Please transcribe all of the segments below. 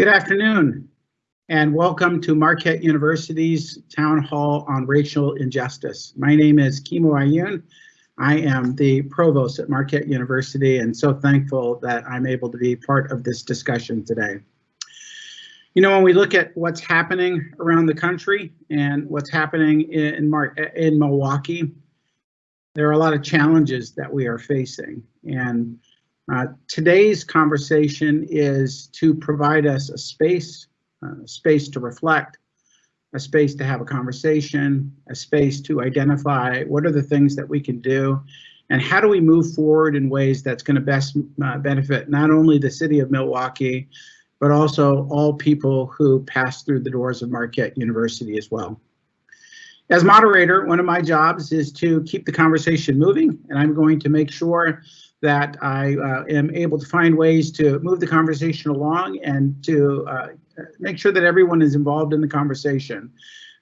Good afternoon and welcome to Marquette University's Town Hall on Racial Injustice. My name is Kimo Ayun. I am the provost at Marquette University and so thankful that I'm able to be part of this discussion today. You know, when we look at what's happening around the country and what's happening in, Mar in Milwaukee, there are a lot of challenges that we are facing. And uh, today's conversation is to provide us a space, uh, a space to reflect, a space to have a conversation, a space to identify what are the things that we can do, and how do we move forward in ways that's going to best uh, benefit not only the city of Milwaukee, but also all people who pass through the doors of Marquette University as well. As moderator, one of my jobs is to keep the conversation moving, and I'm going to make sure that I uh, am able to find ways to move the conversation along and to uh, make sure that everyone is involved in the conversation.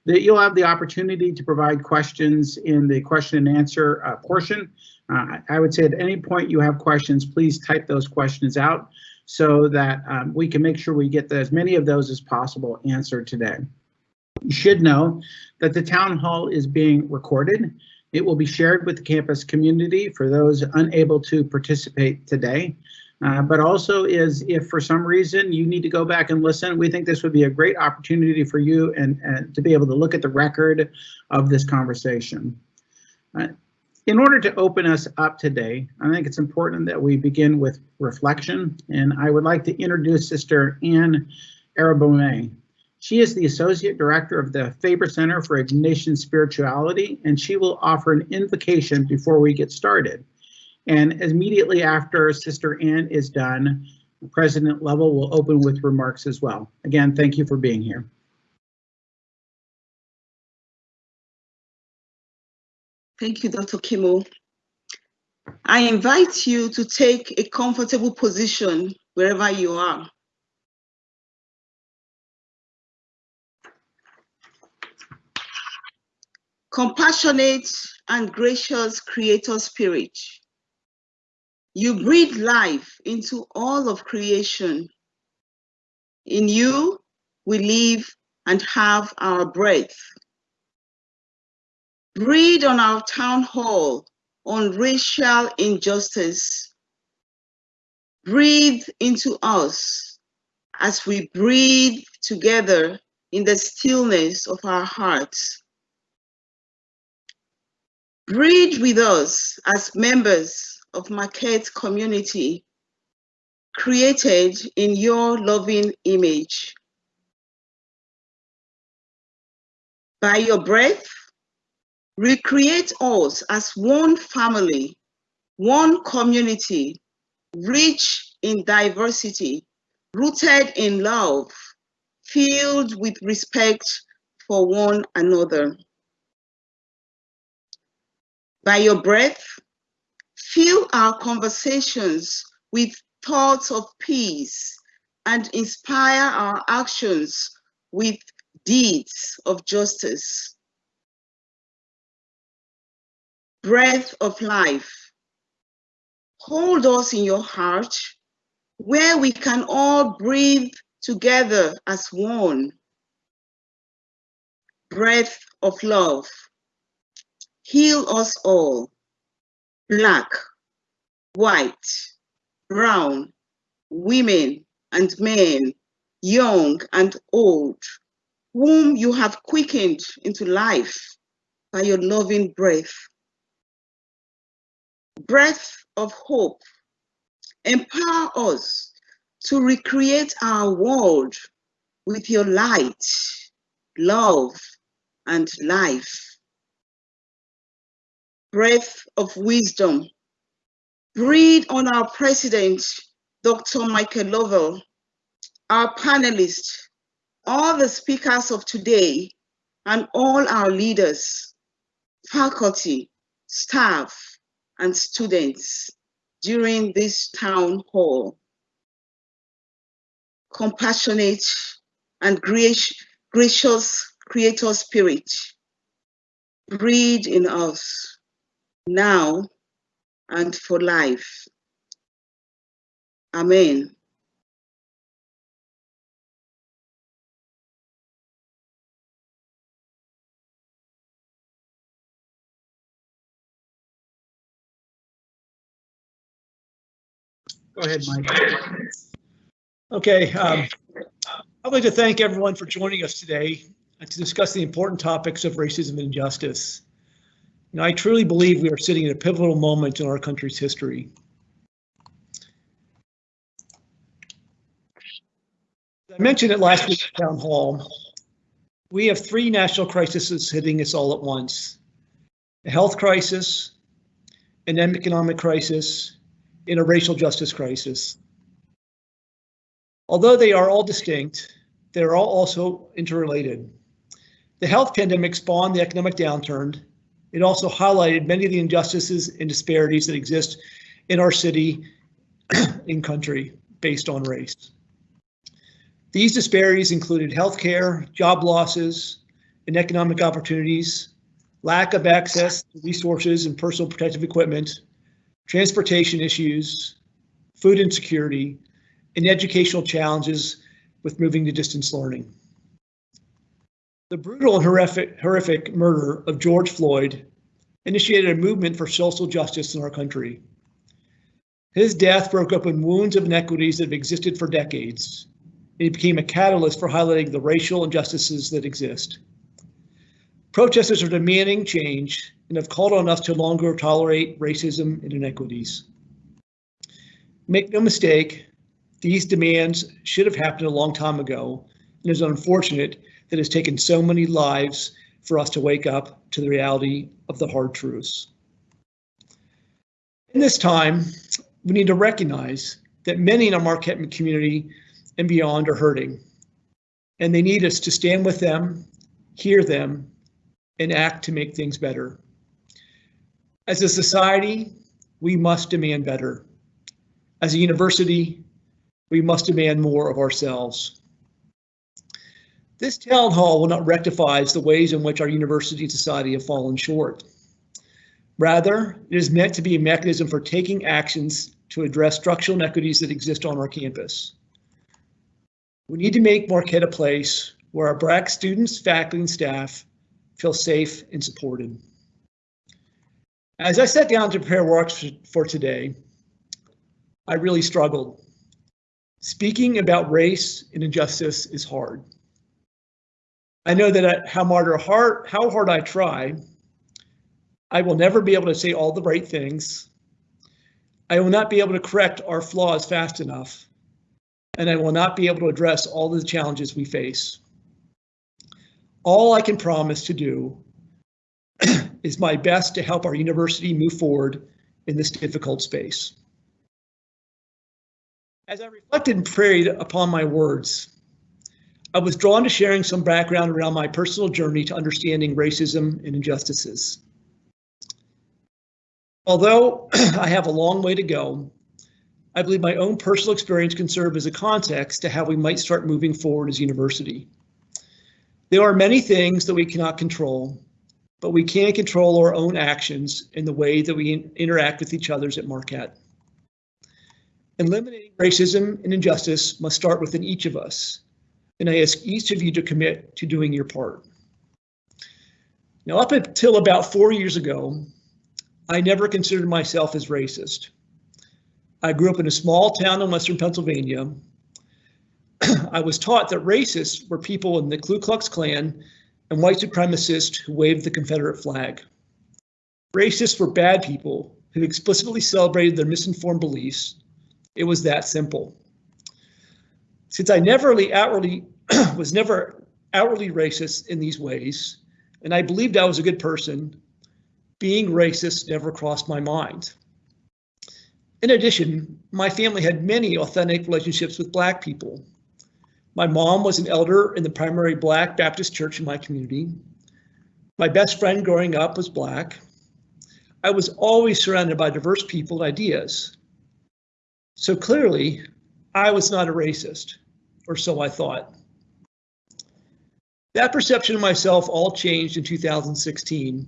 That you'll have the opportunity to provide questions in the question and answer uh, portion. Uh, I would say at any point you have questions, please type those questions out so that um, we can make sure we get as many of those as possible answered today. You should know that the town hall is being recorded it will be shared with the campus community for those unable to participate today. Uh, but also is if for some reason you need to go back and listen, we think this would be a great opportunity for you and, and to be able to look at the record of this conversation. Uh, in order to open us up today, I think it's important that we begin with reflection, and I would like to introduce Sister Anne Arabome. She is the Associate Director of the Faber Center for Ignatian Spirituality, and she will offer an invocation before we get started. And immediately after Sister Anne is done, President Lovell will open with remarks as well. Again, thank you for being here. Thank you, Dr. Kimo. I invite you to take a comfortable position wherever you are. Compassionate and gracious creator spirit. You breathe life into all of creation. In you, we live and have our breath. Breathe on our town hall on racial injustice. Breathe into us as we breathe together in the stillness of our hearts. Breathe with us as members of Marquette community, created in your loving image. By your breath, recreate us as one family, one community, rich in diversity, rooted in love, filled with respect for one another by your breath, fill our conversations with thoughts of peace and inspire our actions with deeds of justice. Breath of life, hold us in your heart where we can all breathe together as one. Breath of love, heal us all, black, white, brown, women and men, young and old, whom you have quickened into life by your loving breath. Breath of hope, empower us to recreate our world with your light, love, and life breath of wisdom. Breathe on our president, Dr. Michael Lovell, our panelists, all the speakers of today, and all our leaders, faculty, staff, and students during this town hall. Compassionate and gracious creator spirit, breathe in us now, and for life. Amen. Go ahead, Mike. Okay, um, I'd like to thank everyone for joining us today to discuss the important topics of racism and injustice. I truly believe we are sitting at a pivotal moment in our country's history. I mentioned it last week at town hall. We have three national crises hitting us all at once. A health crisis, an economic crisis, and a racial justice crisis. Although they are all distinct, they're all also interrelated. The health pandemic spawned the economic downturn. It also highlighted many of the injustices and disparities that exist in our city and country based on race. These disparities included healthcare, job losses, and economic opportunities, lack of access to resources and personal protective equipment, transportation issues, food insecurity, and educational challenges with moving to distance learning. The brutal and horrific, horrific murder of George Floyd initiated a movement for social justice in our country. His death broke open wounds of inequities that have existed for decades. It became a catalyst for highlighting the racial injustices that exist. Protesters are demanding change and have called on us to longer tolerate racism and inequities. Make no mistake, these demands should have happened a long time ago, and it's unfortunate that has taken so many lives for us to wake up to the reality of the hard truths. In this time, we need to recognize that many in our Marquette community and beyond are hurting, and they need us to stand with them, hear them, and act to make things better. As a society, we must demand better. As a university, we must demand more of ourselves. This town hall will not rectify the ways in which our university and society have fallen short. Rather, it is meant to be a mechanism for taking actions to address structural inequities that exist on our campus. We need to make Marquette a place where our Black students, faculty, and staff feel safe and supported. As I sat down to prepare works for today, I really struggled. Speaking about race and injustice is hard. I know that how hard, how hard I try, I will never be able to say all the right things. I will not be able to correct our flaws fast enough, and I will not be able to address all the challenges we face. All I can promise to do is my best to help our university move forward in this difficult space. As I reflected and prayed upon my words, I was drawn to sharing some background around my personal journey to understanding racism and injustices. Although I have a long way to go, I believe my own personal experience can serve as a context to how we might start moving forward as a university. There are many things that we cannot control, but we can control our own actions in the way that we in interact with each others at Marquette. Eliminating racism and injustice must start within each of us, and I ask each of you to commit to doing your part. Now, up until about four years ago, I never considered myself as racist. I grew up in a small town in Western Pennsylvania. I was taught that racists were people in the Ku Klux Klan and white supremacists who waved the Confederate flag. Racists were bad people who explicitly celebrated their misinformed beliefs it was that simple. Since I never really outwardly was never outwardly racist in these ways, and I believed I was a good person, being racist never crossed my mind. In addition, my family had many authentic relationships with Black people. My mom was an elder in the primary Black Baptist church in my community. My best friend growing up was Black. I was always surrounded by diverse people and ideas. So clearly, I was not a racist, or so I thought. That perception of myself all changed in 2016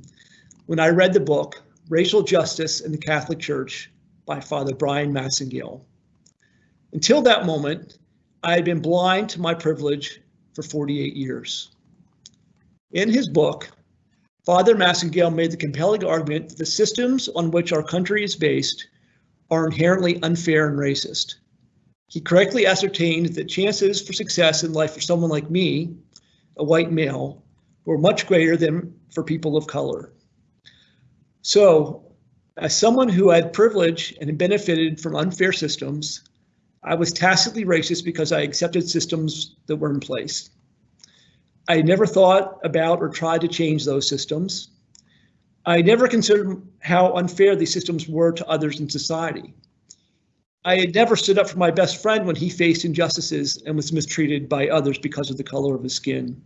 when I read the book Racial Justice in the Catholic Church by Father Bryan Massingale. Until that moment, I had been blind to my privilege for 48 years. In his book, Father Massingale made the compelling argument that the systems on which our country is based are inherently unfair and racist. He correctly ascertained that chances for success in life for someone like me, a white male, were much greater than for people of color. So, as someone who had privilege and had benefited from unfair systems, I was tacitly racist because I accepted systems that were in place. I never thought about or tried to change those systems. I never considered how unfair these systems were to others in society. I had never stood up for my best friend when he faced injustices and was mistreated by others because of the color of his skin.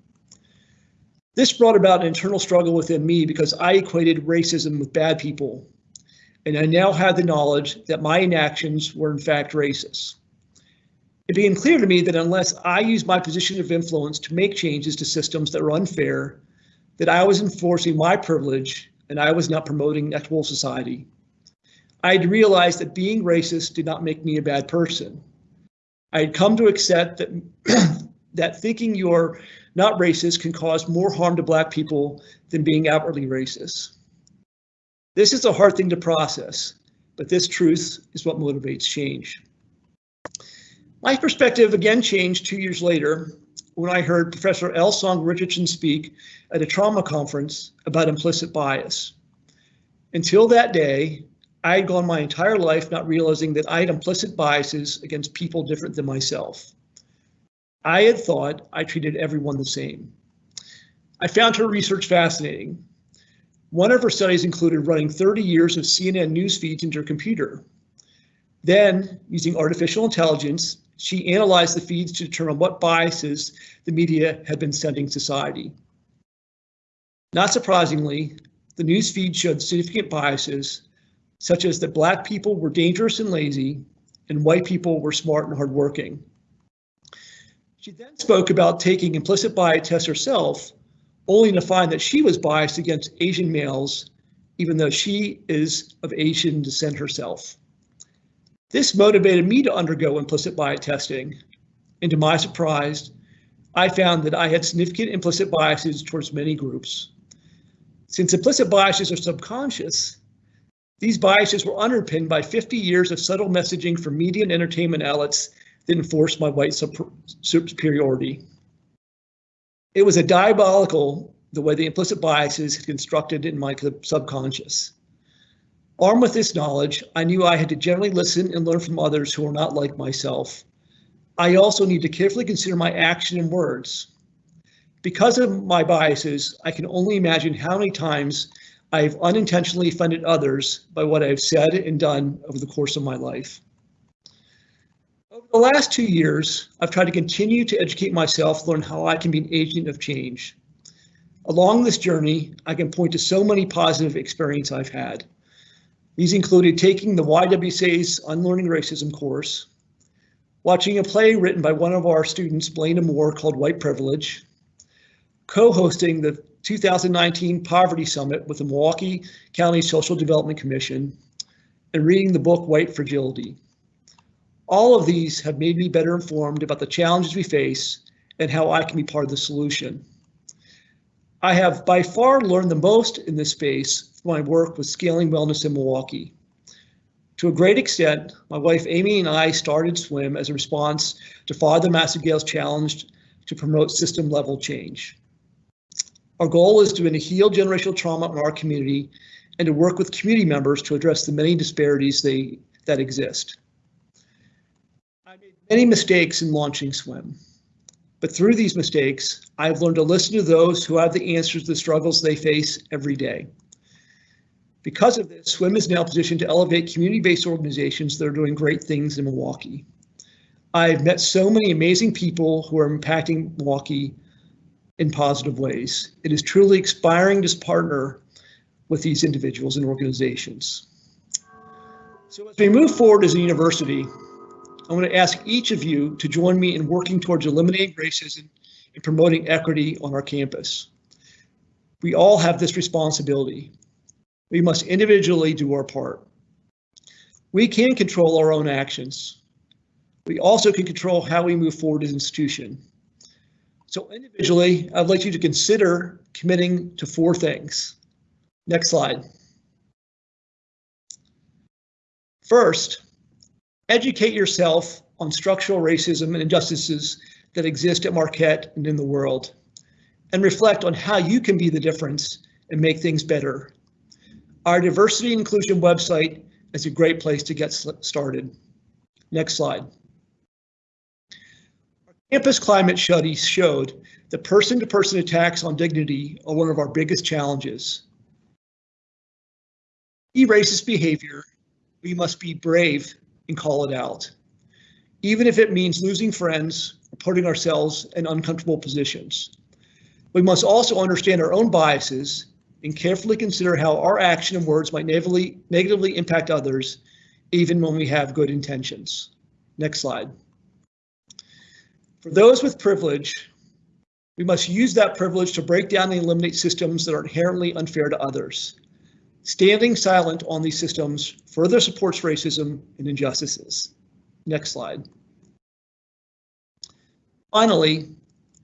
This brought about an internal struggle within me because I equated racism with bad people, and I now had the knowledge that my inactions were in fact racist. It became clear to me that unless I used my position of influence to make changes to systems that were unfair, that I was enforcing my privilege and I was not promoting equitable society. I had realized that being racist did not make me a bad person. I had come to accept that, that thinking you're not racist can cause more harm to Black people than being outwardly racist. This is a hard thing to process, but this truth is what motivates change. My perspective again changed two years later when I heard Professor L. Song Richardson speak at a trauma conference about implicit bias. Until that day, I had gone my entire life not realizing that I had implicit biases against people different than myself. I had thought I treated everyone the same. I found her research fascinating. One of her studies included running 30 years of CNN news feeds into her computer. Then, using artificial intelligence, she analyzed the feeds to determine what biases the media had been sending society. Not surprisingly, the news feed showed significant biases, such as that Black people were dangerous and lazy, and white people were smart and hardworking. She then spoke about taking implicit bias tests herself, only to find that she was biased against Asian males, even though she is of Asian descent herself. This motivated me to undergo implicit bias testing, and to my surprise, I found that I had significant implicit biases towards many groups. Since implicit biases are subconscious, these biases were underpinned by 50 years of subtle messaging from media and entertainment outlets that enforced my white superiority. It was a diabolical the way the implicit biases had constructed in my subconscious. Armed with this knowledge, I knew I had to generally listen and learn from others who are not like myself. I also need to carefully consider my action and words. Because of my biases, I can only imagine how many times I have unintentionally offended others by what I have said and done over the course of my life. Over the last two years, I've tried to continue to educate myself, learn how I can be an agent of change. Along this journey, I can point to so many positive experiences I've had. These included taking the YWCA's Unlearning Racism course, watching a play written by one of our students, Blaine Moore, called White Privilege, co-hosting the 2019 Poverty Summit with the Milwaukee County Social Development Commission, and reading the book White Fragility. All of these have made me better informed about the challenges we face and how I can be part of the solution. I have by far learned the most in this space from my work with scaling wellness in Milwaukee. To a great extent, my wife Amy and I started SWIM as a response to Father Massingale's challenge to promote system level change. Our goal is to heal generational trauma in our community and to work with community members to address the many disparities they, that exist. I made many mistakes in launching SWIM. But through these mistakes, I've learned to listen to those who have the answers to the struggles they face every day. Because of this, SWIM is now positioned to elevate community-based organizations that are doing great things in Milwaukee. I've met so many amazing people who are impacting Milwaukee in positive ways. It is truly inspiring to partner with these individuals and organizations. So as we move forward as a university, I want to ask each of you to join me in working towards eliminating racism and promoting equity on our campus. We all have this responsibility. We must individually do our part. We can control our own actions. We also can control how we move forward as an institution. So individually, I'd like you to consider committing to four things. Next slide. First, educate yourself on structural racism and injustices that exist at Marquette and in the world, and reflect on how you can be the difference and make things better. Our diversity inclusion website is a great place to get started. Next slide. Campus climate study showed that person-to-person attacks on dignity are one of our biggest challenges. E-racist behavior, we must be brave and call it out, even if it means losing friends or putting ourselves in uncomfortable positions. We must also understand our own biases and carefully consider how our action and words might negatively impact others, even when we have good intentions. Next slide. For those with privilege, we must use that privilege to break down and eliminate systems that are inherently unfair to others. Standing silent on these systems further supports racism and injustices. Next slide. Finally,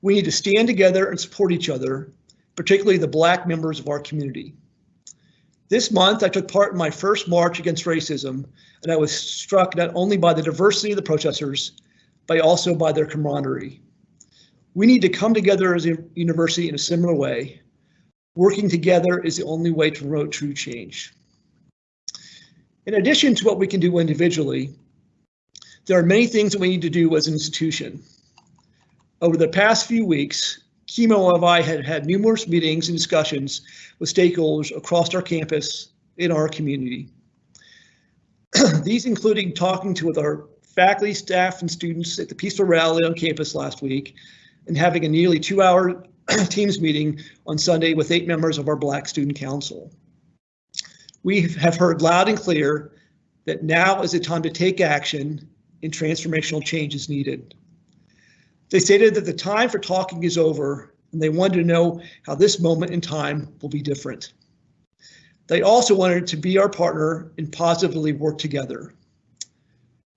we need to stand together and support each other, particularly the Black members of our community. This month, I took part in my first march against racism, and I was struck not only by the diversity of the protesters, but also by their camaraderie. We need to come together as a university in a similar way. Working together is the only way to promote true change. In addition to what we can do individually, there are many things that we need to do as an institution. Over the past few weeks, Kimo and I had had numerous meetings and discussions with stakeholders across our campus in our community. These including talking to with our faculty, staff, and students at the Peaceful Rally on campus last week, and having a nearly two-hour Teams meeting on Sunday with eight members of our Black Student Council. We have heard loud and clear that now is the time to take action and transformational change is needed. They stated that the time for talking is over and they wanted to know how this moment in time will be different. They also wanted to be our partner and positively work together.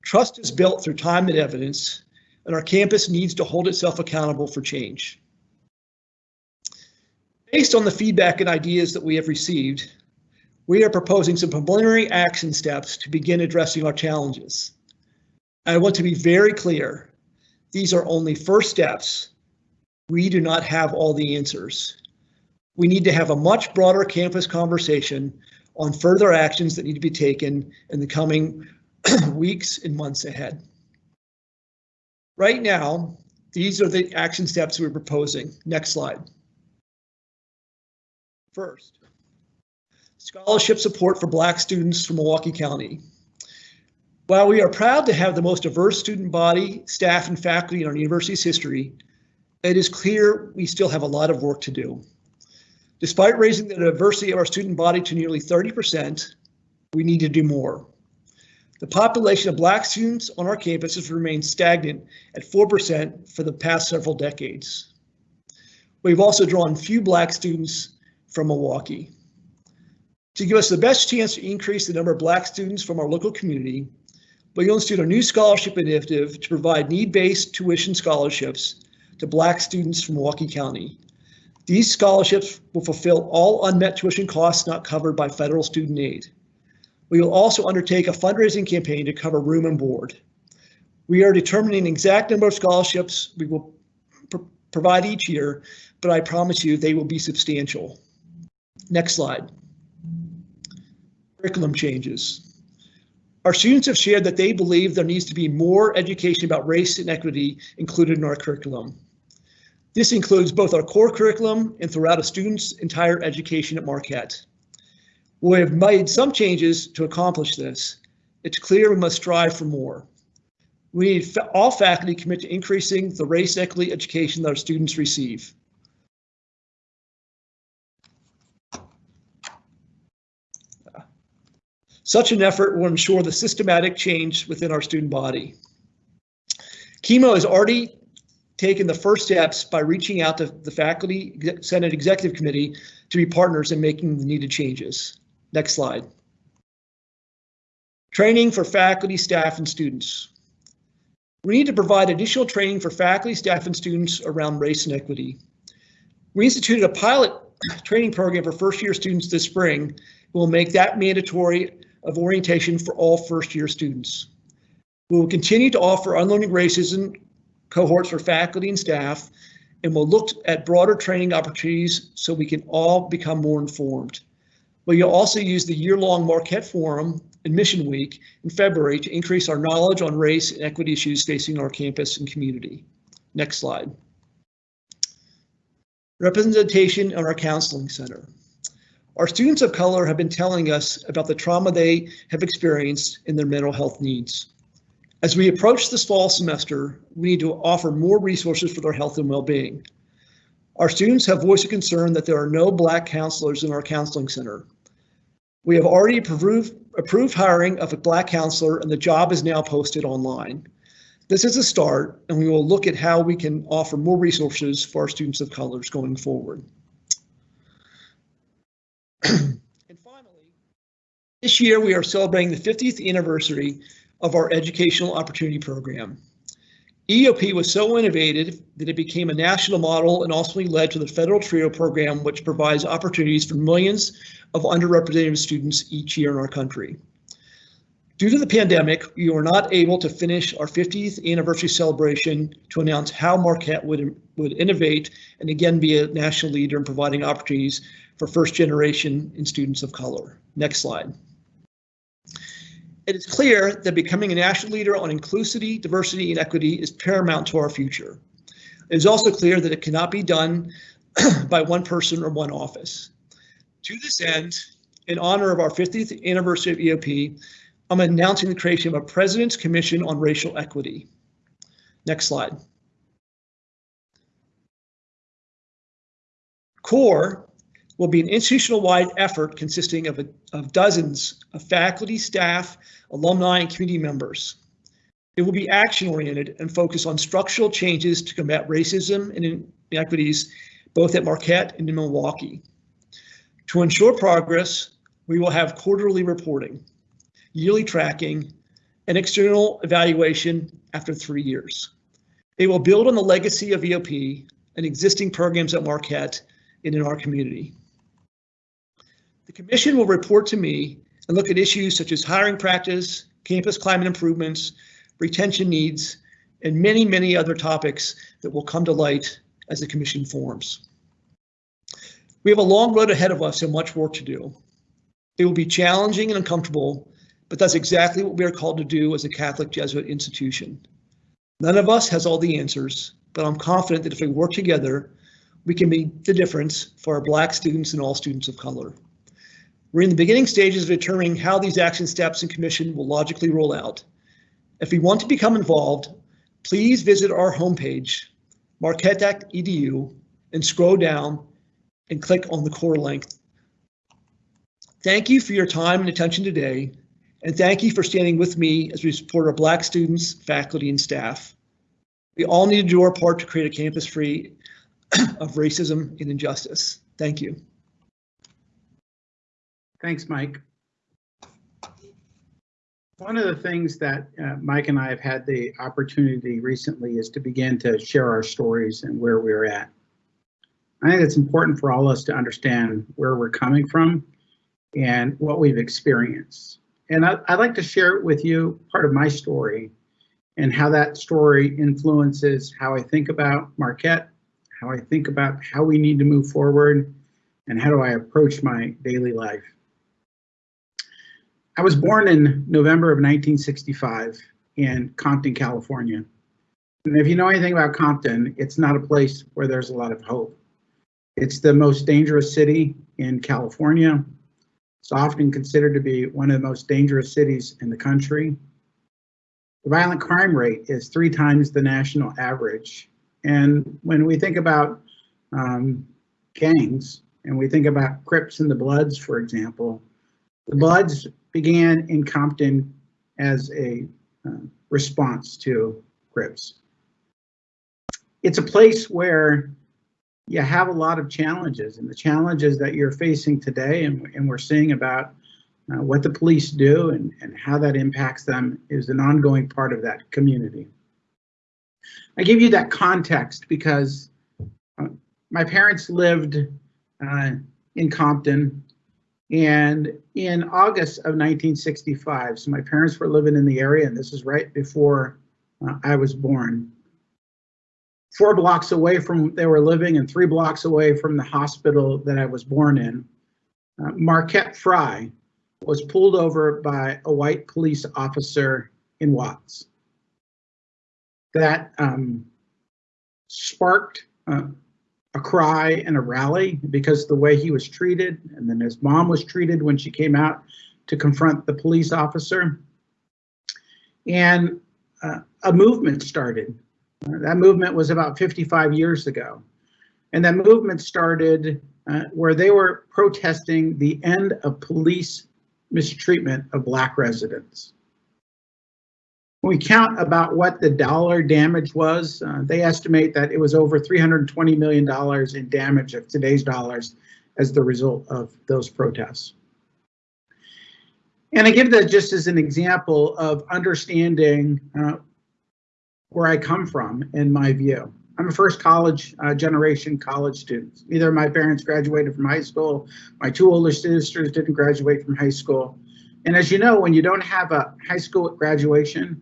Trust is built through time and evidence, and our campus needs to hold itself accountable for change. Based on the feedback and ideas that we have received, we are proposing some preliminary action steps to begin addressing our challenges. I want to be very clear, these are only first steps. We do not have all the answers. We need to have a much broader campus conversation on further actions that need to be taken in the coming weeks and months ahead. Right now, these are the action steps we're proposing. Next slide. First, scholarship support for Black students from Milwaukee County. While we are proud to have the most diverse student body, staff, and faculty in our university's history, it is clear we still have a lot of work to do. Despite raising the diversity of our student body to nearly 30%, we need to do more. The population of Black students on our campus has remained stagnant at 4% for the past several decades. We've also drawn few Black students from Milwaukee. To give us the best chance to increase the number of Black students from our local community, we instituted a new scholarship initiative to provide need-based tuition scholarships to Black students from Milwaukee County. These scholarships will fulfill all unmet tuition costs not covered by federal student aid. We will also undertake a fundraising campaign to cover room and board. We are determining exact number of scholarships we will pr provide each year, but I promise you they will be substantial. Next slide. Curriculum changes. Our students have shared that they believe there needs to be more education about race and equity included in our curriculum. This includes both our core curriculum and throughout a student's entire education at Marquette. We have made some changes to accomplish this. It's clear we must strive for more. We need all faculty commit to increasing the race equity education that our students receive. Such an effort will ensure the systematic change within our student body. Kimo has already taken the first steps by reaching out to the Faculty Senate Executive Committee to be partners in making the needed changes. Next slide. Training for faculty, staff, and students. We need to provide additional training for faculty, staff, and students around race and equity. We instituted a pilot training program for first year students this spring. We'll make that mandatory of orientation for all first year students. We will continue to offer unlearning racism cohorts for faculty and staff, and we'll look at broader training opportunities so we can all become more informed. We'll also use the year-long Marquette Forum and Mission Week in February to increase our knowledge on race and equity issues facing our campus and community. Next slide. Representation on our counseling center. Our students of color have been telling us about the trauma they have experienced in their mental health needs. As we approach this fall semester, we need to offer more resources for their health and well-being. Our students have voiced a concern that there are no Black counselors in our counseling center. We have already approved, approved hiring of a Black counselor and the job is now posted online. This is a start and we will look at how we can offer more resources for our students of colors going forward. and finally, this year we are celebrating the 50th anniversary of our Educational Opportunity Program. EOP was so innovative that it became a national model and ultimately led to the federal TRIO program, which provides opportunities for millions of underrepresented students each year in our country. Due to the pandemic, we were not able to finish our 50th anniversary celebration to announce how Marquette would, would innovate and again be a national leader in providing opportunities for first generation and students of color. Next slide. It is clear that becoming a national leader on inclusivity, diversity, and equity is paramount to our future. It is also clear that it cannot be done by one person or one office. To this end, in honor of our 50th anniversary of EOP, I'm announcing the creation of a President's Commission on Racial Equity. Next slide. CORE will be an institutional-wide effort consisting of, a, of dozens of faculty, staff, alumni, and community members. It will be action-oriented and focus on structural changes to combat racism and inequities, both at Marquette and in Milwaukee. To ensure progress, we will have quarterly reporting, yearly tracking, and external evaluation after three years. It will build on the legacy of EOP and existing programs at Marquette and in our community. The commission will report to me and look at issues such as hiring practice, campus climate improvements, retention needs, and many, many other topics that will come to light as the commission forms. We have a long road ahead of us and much work to do. It will be challenging and uncomfortable, but that's exactly what we are called to do as a Catholic Jesuit institution. None of us has all the answers, but I'm confident that if we work together, we can make the difference for our Black students and all students of color. We're in the beginning stages of determining how these action steps and commission will logically roll out. If you want to become involved, please visit our homepage, marquette.edu, and scroll down and click on the core link. Thank you for your time and attention today, and thank you for standing with me as we support our Black students, faculty, and staff. We all need to do our part to create a campus free of racism and injustice. Thank you. Thanks, Mike. One of the things that uh, Mike and I have had the opportunity recently is to begin to share our stories and where we're at. I think it's important for all of us to understand where we're coming from and what we've experienced. And I, would like to share with you part of my story and how that story influences how I think about Marquette, how I think about how we need to move forward, and how do I approach my daily life. I was born in November of 1965 in Compton, California. And if you know anything about Compton, it's not a place where there's a lot of hope. It's the most dangerous city in California. It's often considered to be one of the most dangerous cities in the country. The violent crime rate is three times the national average. And when we think about um, gangs and we think about Crips and the Bloods, for example, the Bloods began in Compton as a uh, response to Crips. It's a place where you have a lot of challenges and the challenges that you're facing today and, and we're seeing about uh, what the police do and, and how that impacts them is an ongoing part of that community. I give you that context because uh, my parents lived uh, in Compton And in August of 1965, so my parents were living in the area, and this is right before uh, I was born. Four blocks away from they were living, and three blocks away from the hospital that I was born in, uh, Marquette Frye was pulled over by a white police officer in Watts. That um, sparked uh, a cry and a rally because the way he was treated, and then his mom was treated when she came out to confront the police officer. And uh, a movement started. Uh, that movement was about 55 years ago. And that movement started uh, where they were protesting the end of police mistreatment of Black residents. When we count about what the dollar damage was, uh, they estimate that it was over $320 million in damage of today's dollars as the result of those protests. And I give that just as an example of understanding uh, where I come from in my view. I'm a first college uh, generation college student. Neither of my parents graduated from high school. My two older sisters didn't graduate from high school. And as you know, when you don't have a high school graduation,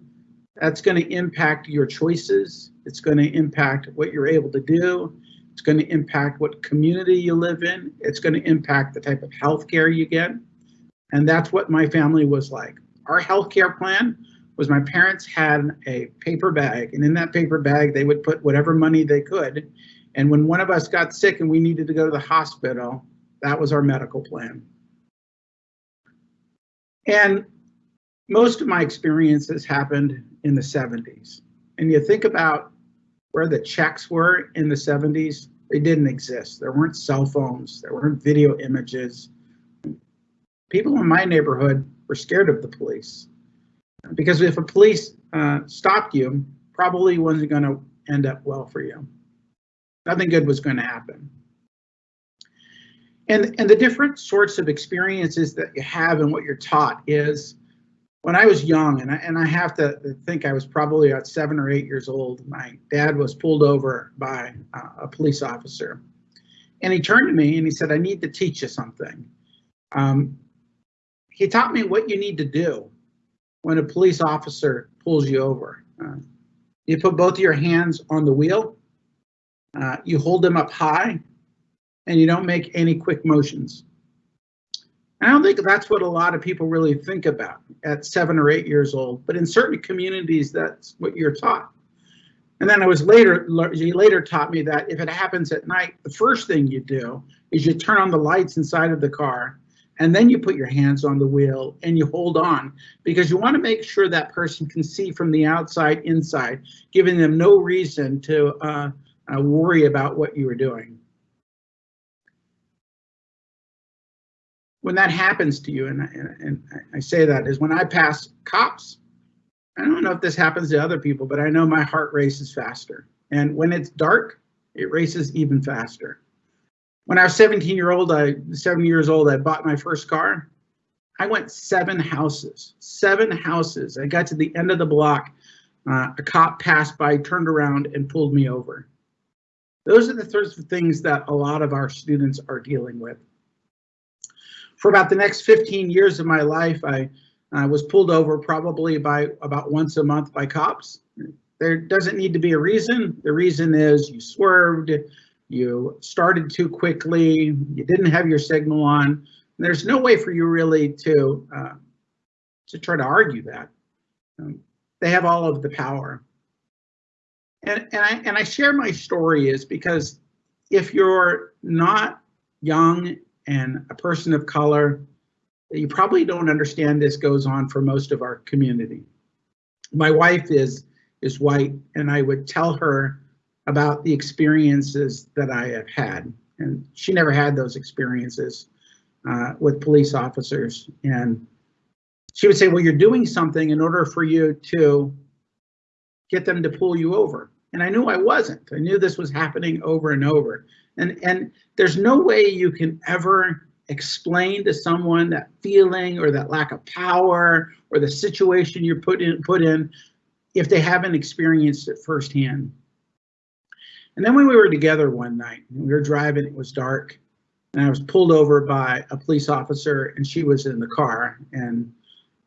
that's going to impact your choices. It's going to impact what you're able to do. It's going to impact what community you live in. It's going to impact the type of health care you get. And that's what my family was like. Our health care plan was my parents had a paper bag, and in that paper bag, they would put whatever money they could. And when one of us got sick and we needed to go to the hospital, that was our medical plan. And most of my experiences happened in the 70s. And you think about where the checks were in the 70s, they didn't exist. There weren't cell phones, there weren't video images. People in my neighborhood were scared of the police because if a police uh, stopped you, probably wasn't going to end up well for you. Nothing good was going to happen. And, and the different sorts of experiences that you have and what you're taught is when I was young, and I, and I have to think I was probably about seven or eight years old, my dad was pulled over by uh, a police officer. And he turned to me and he said, I need to teach you something. Um, he taught me what you need to do when a police officer pulls you over. Uh, you put both of your hands on the wheel, uh, you hold them up high, and you don't make any quick motions. I don't think that's what a lot of people really think about at seven or eight years old, but in certain communities, that's what you're taught. And then I was later, he later taught me that if it happens at night, the first thing you do is you turn on the lights inside of the car and then you put your hands on the wheel and you hold on because you want to make sure that person can see from the outside inside, giving them no reason to uh, uh, worry about what you are doing. When that happens to you, and I, and I say that is when I pass cops, I don't know if this happens to other people, but I know my heart races faster. And when it's dark, it races even faster. When I was 17 year old, I seven years old, I bought my first car. I went seven houses, seven houses. I got to the end of the block. Uh, a cop passed by, turned around, and pulled me over. Those are the sorts of things that a lot of our students are dealing with for about the next 15 years of my life, I was pulled over probably by about once a month by cops. There doesn't need to be a reason. The reason is you swerved, you started too quickly, you didn't have your signal on. There's no way for you really to uh, to try to argue that. Um, they have all of the power. And, and, I, and I share my story is because if you're not young and a person of color, you probably don't understand this goes on for most of our community. My wife is is white, and I would tell her about the experiences that I have had, and she never had those experiences uh, with police officers. And she would say, "Well, you're doing something in order for you to get them to pull you over." And I knew I wasn't. I knew this was happening over and over. And, and there's no way you can ever explain to someone that feeling or that lack of power or the situation you're put in, put in if they haven't experienced it firsthand. And then when we were together one night, we were driving, it was dark, and I was pulled over by a police officer and she was in the car and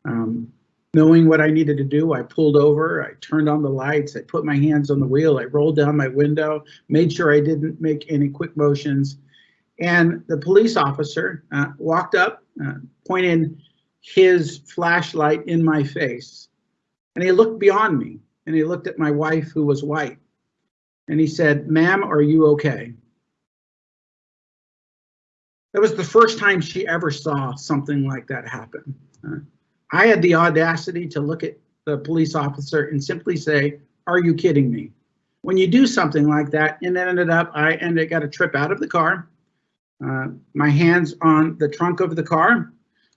um, knowing what I needed to do, I pulled over, I turned on the lights, I put my hands on the wheel, I rolled down my window, made sure I didn't make any quick motions. And the police officer uh, walked up, uh, pointed his flashlight in my face, and he looked beyond me and he looked at my wife who was white. And he said, ma'am, are you okay? That was the first time she ever saw something like that happen. Uh, I had the audacity to look at the police officer and simply say, are you kidding me? When you do something like that, and it ended up, I ended up got a trip out of the car, uh, my hands on the trunk of the car,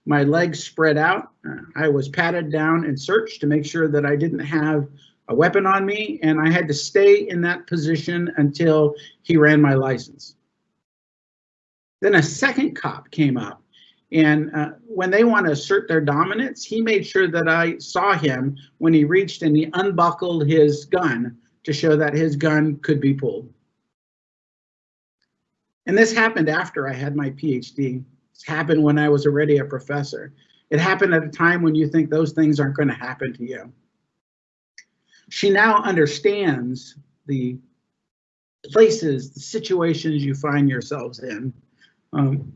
my legs spread out. Uh, I was patted down and searched to make sure that I didn't have a weapon on me, and I had to stay in that position until he ran my license. Then a second cop came up, and uh, when they want to assert their dominance, he made sure that I saw him when he reached and he unbuckled his gun to show that his gun could be pulled. And this happened after I had my PhD. This happened when I was already a professor. It happened at a time when you think those things aren't going to happen to you. She now understands the places, the situations you find yourselves in. Um,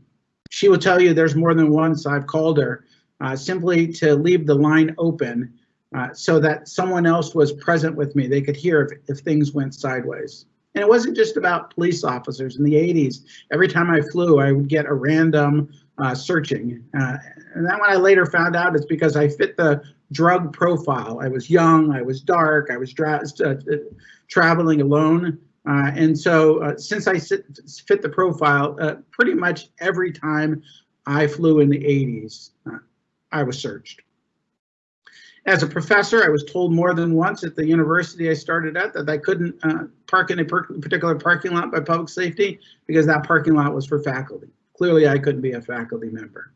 she will tell you there's more than once I've called her uh, simply to leave the line open uh, so that someone else was present with me. They could hear if, if things went sideways. And it wasn't just about police officers. In the 80s, every time I flew, I would get a random uh, searching. Uh, and then when I later found out, it's because I fit the drug profile. I was young, I was dark, I was uh, traveling alone. Uh, and so uh, since I sit, fit the profile, uh, pretty much every time I flew in the 80s, uh, I was searched. As a professor, I was told more than once at the university I started at that I couldn't uh, park in a particular parking lot by public safety because that parking lot was for faculty. Clearly, I couldn't be a faculty member.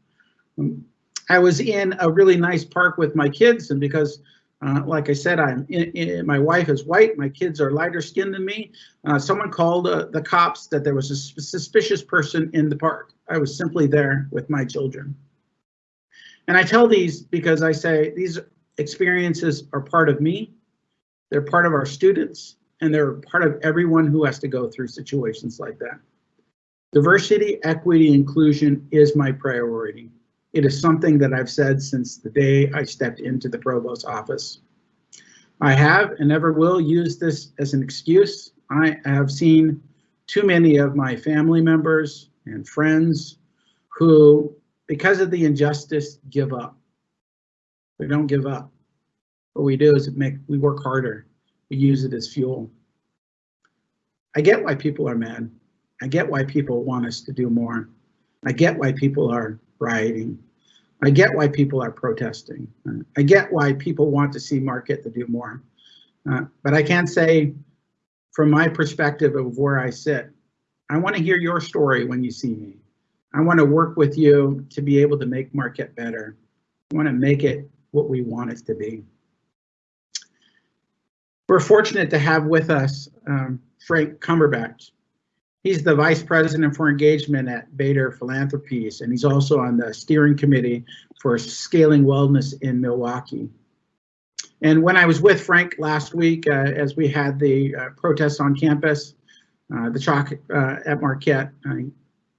Um, I was in a really nice park with my kids, and because uh, like I said, I'm in, in, my wife is white. My kids are lighter skinned than me. Uh, someone called uh, the cops that there was a suspicious person in the park. I was simply there with my children. And I tell these because I say these experiences are part of me. They're part of our students and they're part of everyone who has to go through situations like that. Diversity, equity, inclusion is my priority. It is something that I've said since the day I stepped into the provost's office. I have and never will use this as an excuse. I have seen too many of my family members and friends who, because of the injustice, give up. We don't give up. What we do is make we work harder. We use it as fuel. I get why people are mad. I get why people want us to do more. I get why people are rioting. I get why people are protesting. Uh, I get why people want to see Marquette to do more. Uh, but I can't say from my perspective of where I sit, I want to hear your story when you see me. I want to work with you to be able to make Marquette better. I want to make it what we want it to be. We're fortunate to have with us um, Frank Cumberbatch. He's the Vice President for Engagement at Bader Philanthropies, and he's also on the steering committee for Scaling Wellness in Milwaukee. And when I was with Frank last week, uh, as we had the uh, protests on campus, uh, the chalk uh, at Marquette,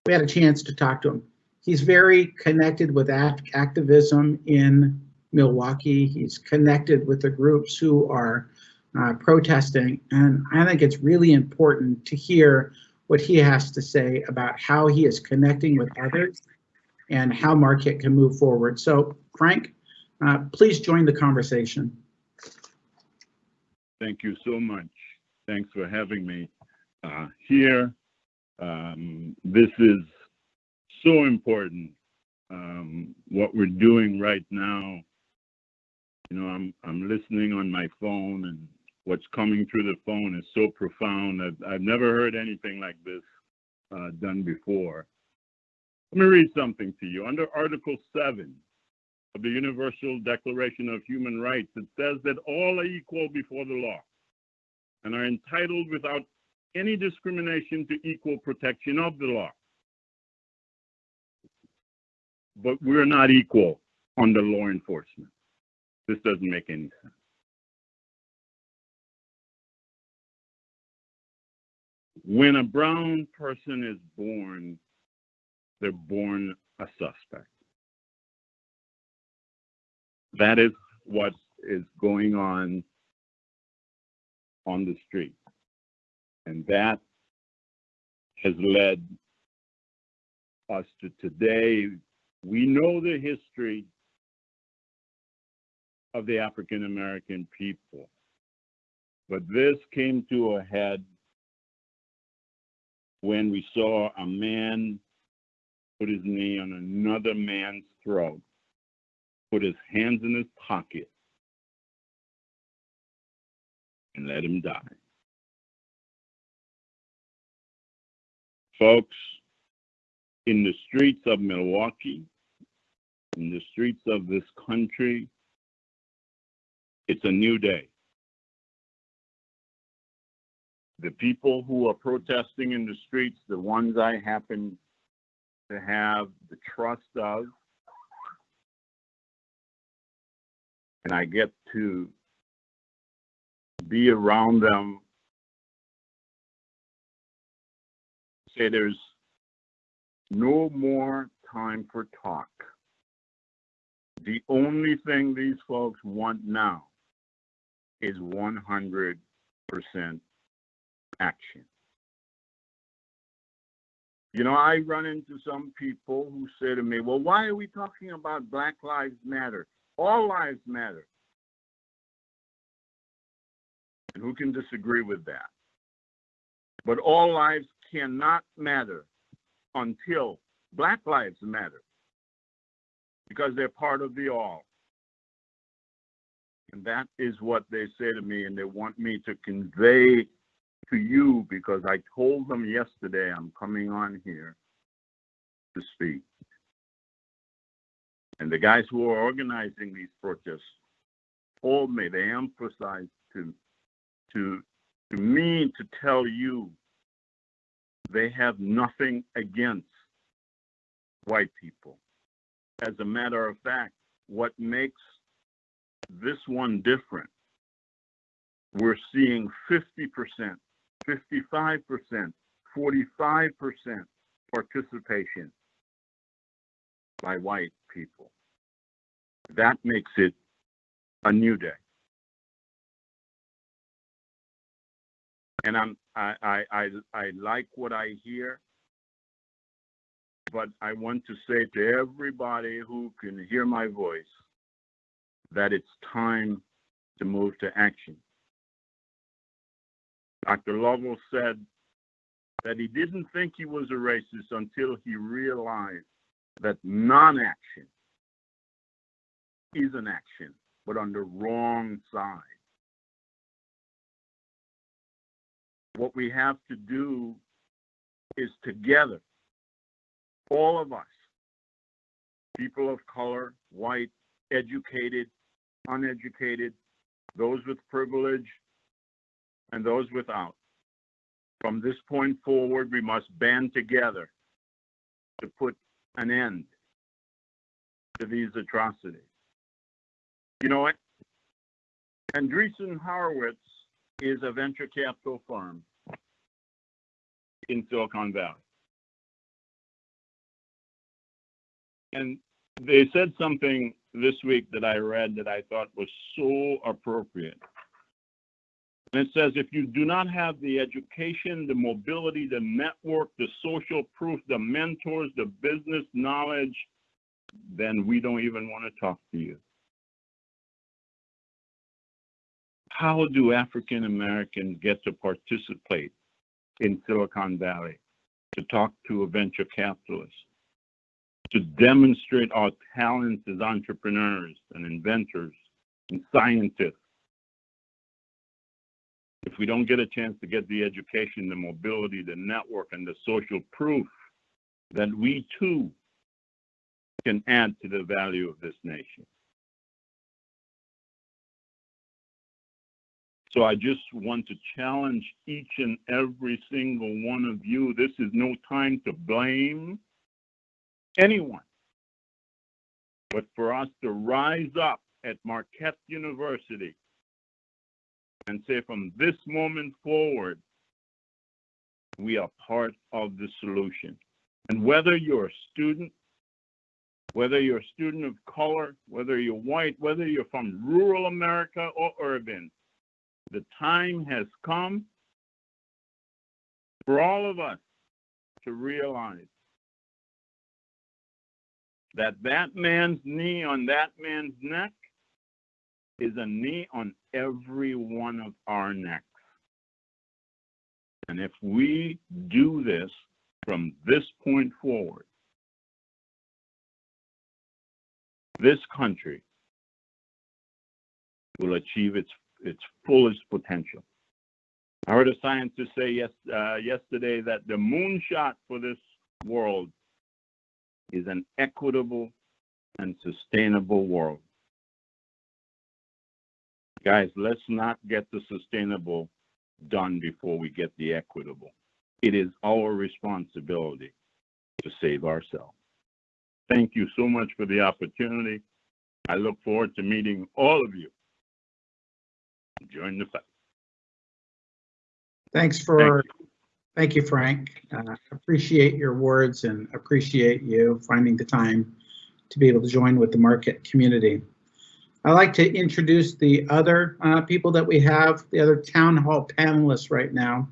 we had a chance to talk to him. He's very connected with act activism in Milwaukee. He's connected with the groups who are uh, protesting, and I think it's really important to hear what he has to say about how he is connecting with others and how Marquette can move forward. So Frank, uh, please join the conversation. Thank you so much. Thanks for having me uh, here. Um, this is so important. Um, what we're doing right now, you know, I'm I'm listening on my phone and what's coming through the phone is so profound that I've never heard anything like this uh, done before. Let me read something to you. Under Article 7 of the Universal Declaration of Human Rights, it says that all are equal before the law and are entitled without any discrimination to equal protection of the law. but we're not equal under law enforcement. This doesn't make any sense. When a brown person is born, they're born a suspect. That is what is going on on the street. And that has led us to today. We know the history of the African American people, but this came to a head when we saw a man put his knee on another man's throat, put his hands in his pocket, and let him die. Folks, in the streets of Milwaukee, in the streets of this country, it's a new day. The people who are protesting in the streets, the ones I happen to have the trust of, and I get to be around them, say there's no more time for talk. The only thing these folks want now is 100% action. You know, I run into some people who say to me, well, why are we talking about Black Lives Matter? All lives matter. And who can disagree with that? But all lives cannot matter until Black lives matter because they're part of the all. And that is what they say to me, and they want me to convey to you because I told them yesterday I'm coming on here to speak. And the guys who are organizing these protests told me, they emphasized to, to, to me to tell you they have nothing against white people. As a matter of fact, what makes this one different, we're seeing 50%, 55%, 45% participation by white people. That makes it a new day. And I'm I I I, I like what I hear, but I want to say to everybody who can hear my voice that it's time to move to action. Dr. Lovell said that he didn't think he was a racist until he realized that non-action is an action, but on the wrong side. What we have to do is together, all of us, people of color, white, educated, uneducated, those with privilege, and those without. From this point forward, we must band together to put an end to these atrocities. You know? Andreessen Horowitz is a venture capital firm in Silicon Valley. And they said something this week that I read that I thought was so appropriate. And it says if you do not have the education, the mobility, the network, the social proof, the mentors, the business knowledge, then we don't even want to talk to you. How do African Americans get to participate in Silicon Valley, to talk to a venture capitalist, to demonstrate our talents as entrepreneurs and inventors and scientists? If we don't get a chance to get the education, the mobility, the network, and the social proof, that we too can add to the value of this nation. So I just want to challenge each and every single one of you. This is no time to blame anyone. but for us to rise up at Marquette University and say from this moment forward, we are part of the solution. And whether you're a student, whether you're a student of color, whether you're white, whether you're from rural America or urban, the time has come for all of us to realize that that man's knee on that man's neck is a knee on every one of our necks. And if we do this from this point forward, this country will achieve its its fullest potential. I heard a scientist say yes, uh, yesterday that the moonshot for this world is an equitable and sustainable world. Guys, let's not get the sustainable done before we get the equitable. It is our responsibility to save ourselves. Thank you so much for the opportunity. I look forward to meeting all of you. Join the fight. Thanks for, thank you, Frank. Uh, Appreciate your words and appreciate you finding the time to be able to join with the Marquette community. I'd like to introduce the other uh, people that we have, the other town hall panelists right now.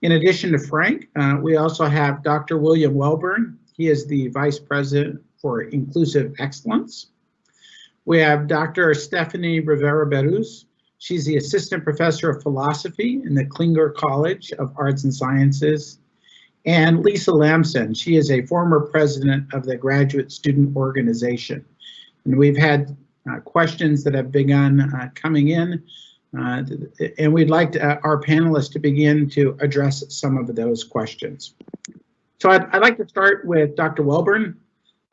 In addition to Frank, uh, we also have Dr. William Welburn. He is the Vice President for Inclusive Excellence. We have Dr. Stephanie Rivera Berruz. She's the Assistant Professor of Philosophy in the Klingler College of Arts and Sciences. And Lisa Lamson, she is a former president of the Graduate Student Organization. And we've had questions that have begun uh, coming in. Uh, and we'd like to, uh, our panelists to begin to address some of those questions. So I'd, I'd like to start with Dr. Welburn.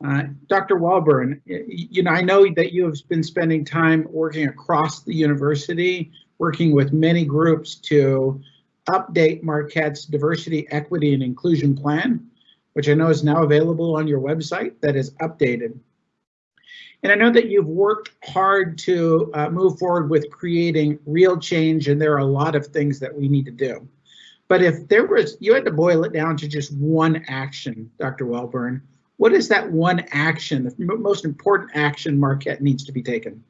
Uh, Dr. Welburn, you know, I know that you have been spending time working across the university, working with many groups to update Marquette's diversity, equity, and inclusion plan, which I know is now available on your website that is updated. And I know that you've worked hard to uh, move forward with creating real change, and there are a lot of things that we need to do. But if there was, you had to boil it down to just one action, Dr. Welburn, what is that one action, the most important action Marquette needs to be taken?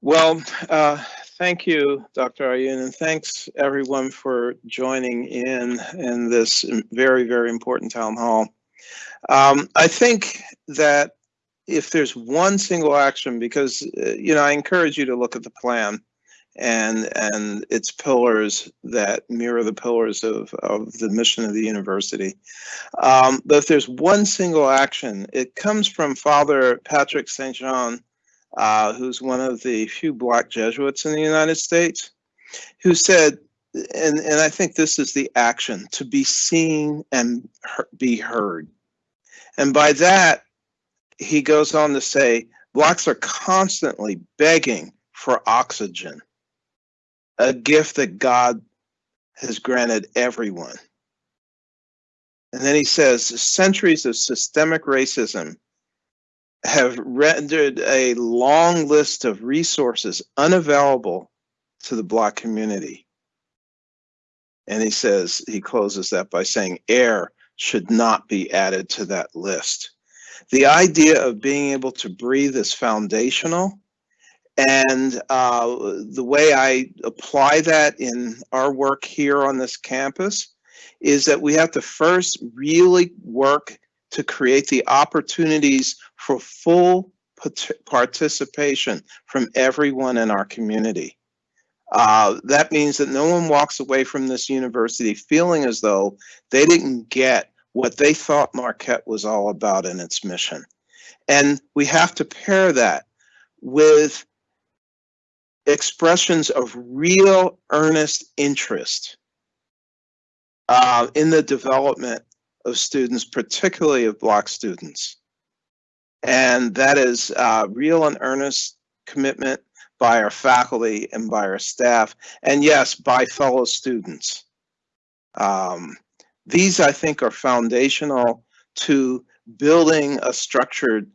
Well, uh, thank you, Dr. Ayun, and thanks everyone for joining in in this very, very important town hall. Um, I think that if there's one single action, because uh, you know, I encourage you to look at the plan and and its pillars that mirror the pillars of, of the mission of the university. Um, but if there's one single action, it comes from Father Patrick St. John, uh, who's one of the few black Jesuits in the United States, who said, and, and I think this is the action, to be seen and be heard. And by that, he goes on to say, blacks are constantly begging for oxygen, a gift that God has granted everyone. And then he says, centuries of systemic racism have rendered a long list of resources unavailable to the black community. And he says, he closes that by saying air should not be added to that list the idea of being able to breathe is foundational. And uh, the way I apply that in our work here on this campus is that we have to first really work to create the opportunities for full participation from everyone in our community. Uh, that means that no one walks away from this university feeling as though they didn't get what they thought Marquette was all about in its mission. And we have to pair that with expressions of real earnest interest uh, in the development of students, particularly of Black students. And that is uh, real and earnest commitment by our faculty and by our staff, and yes, by fellow students. Um, these, I think, are foundational to building a structured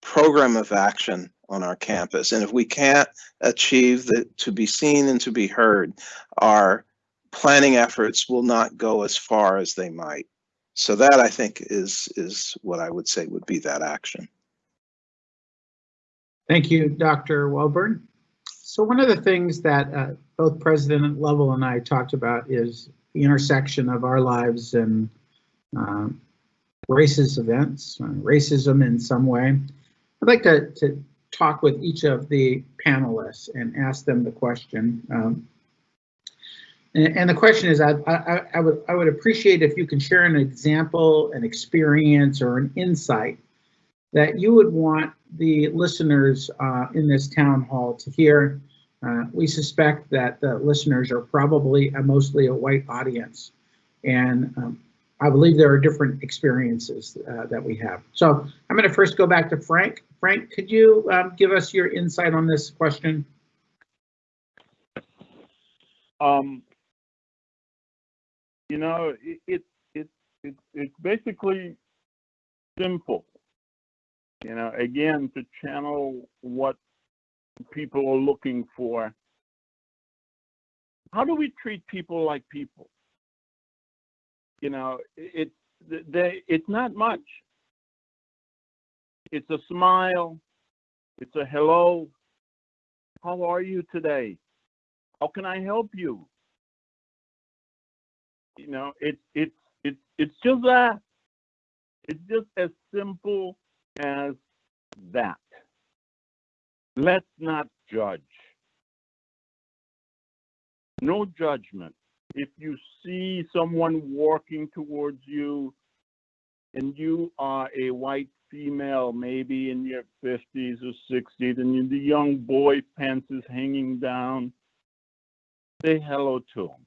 program of action on our campus. And if we can't achieve the to be seen and to be heard, our planning efforts will not go as far as they might. So that I think is is what I would say would be that action. Thank you, Dr. Welburn. So one of the things that uh, both President Lovell and I talked about is the intersection of our lives and um, racist events, uh, racism in some way. I'd like to, to talk with each of the panelists and ask them the question. Um, and, and the question is, I, I, I would I would appreciate if you can share an example, an experience, or an insight that you would want the listeners uh, in this town hall to hear. Uh, we suspect that the listeners are probably a mostly a white audience, and um, I believe there are different experiences uh, that we have. So I'm going to first go back to Frank. Frank, could you um, give us your insight on this question? Um, you know, it, it, it, it, it's basically simple. You know, again, to channel what people are looking for. How do we treat people like people? You know, it, they, it's not much. It's a smile. It's a hello. How are you today? How can I help you? You know, it's it's it's it's just that. It's just as simple as that. Let's not judge. No judgment. If you see someone walking towards you and you are a white female, maybe in your 50s or 60s, and the young boy pants is hanging down, say hello to him.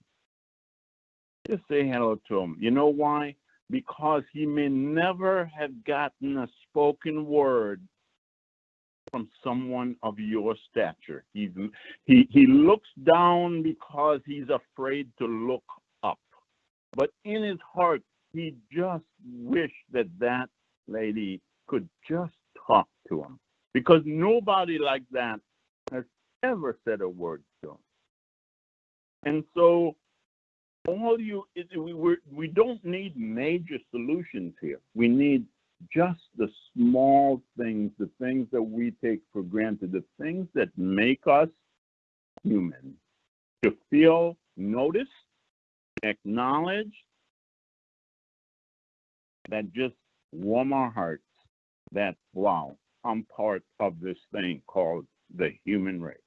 Just say hello to him. You know why? Because he may never have gotten a spoken word from someone of your stature. He's, he, he looks down because he's afraid to look up. But in his heart, he just wished that that lady could just talk to him because nobody like that has ever said a word to him. And so all you we we don't need major solutions here. We need just the small things, the things that we take for granted, the things that make us human, to feel noticed, acknowledged, that just warm our hearts that, wow, I'm part of this thing called the human race.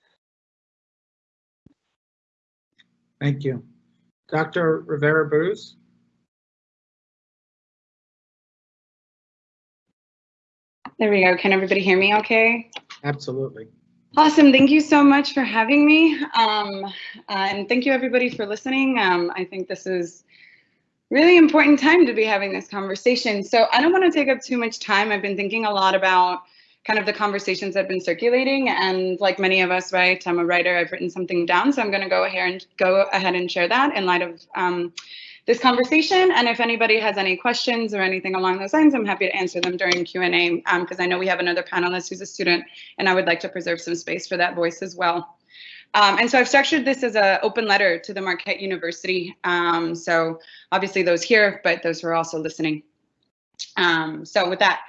Thank you. Dr. Rivera Berruz? There we go. Can everybody hear me okay? Absolutely. Awesome. Thank you so much for having me. Um, uh, and thank you everybody for listening. Um, I think this is really important time to be having this conversation. So I don't want to take up too much time. I've been thinking a lot about kind of the conversations that have been circulating and like many of us, right, I'm a writer, I've written something down. So I'm going to go ahead and go ahead and share that in light of um, this conversation. And if anybody has any questions or anything along those lines, I'm happy to answer them during Q&A because um, I know we have another panelist who's a student and I would like to preserve some space for that voice as well. Um, and so I've structured this as an open letter to the Marquette University. Um, so obviously those here, but those who are also listening. Um, so with that,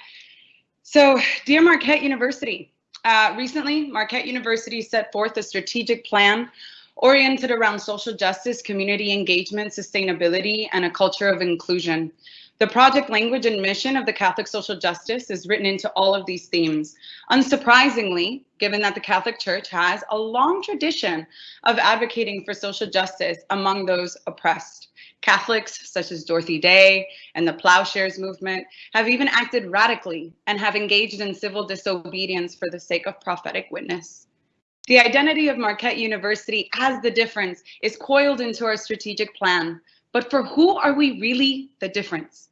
so dear Marquette University, uh, recently Marquette University set forth a strategic plan oriented around social justice, community engagement, sustainability, and a culture of inclusion. The project language and mission of the Catholic social justice is written into all of these themes. Unsurprisingly, given that the Catholic Church has a long tradition of advocating for social justice among those oppressed. Catholics such as Dorothy Day and the Plowshares movement have even acted radically and have engaged in civil disobedience for the sake of prophetic witness. The identity of Marquette University as the difference is coiled into our strategic plan. But for who are we really the difference?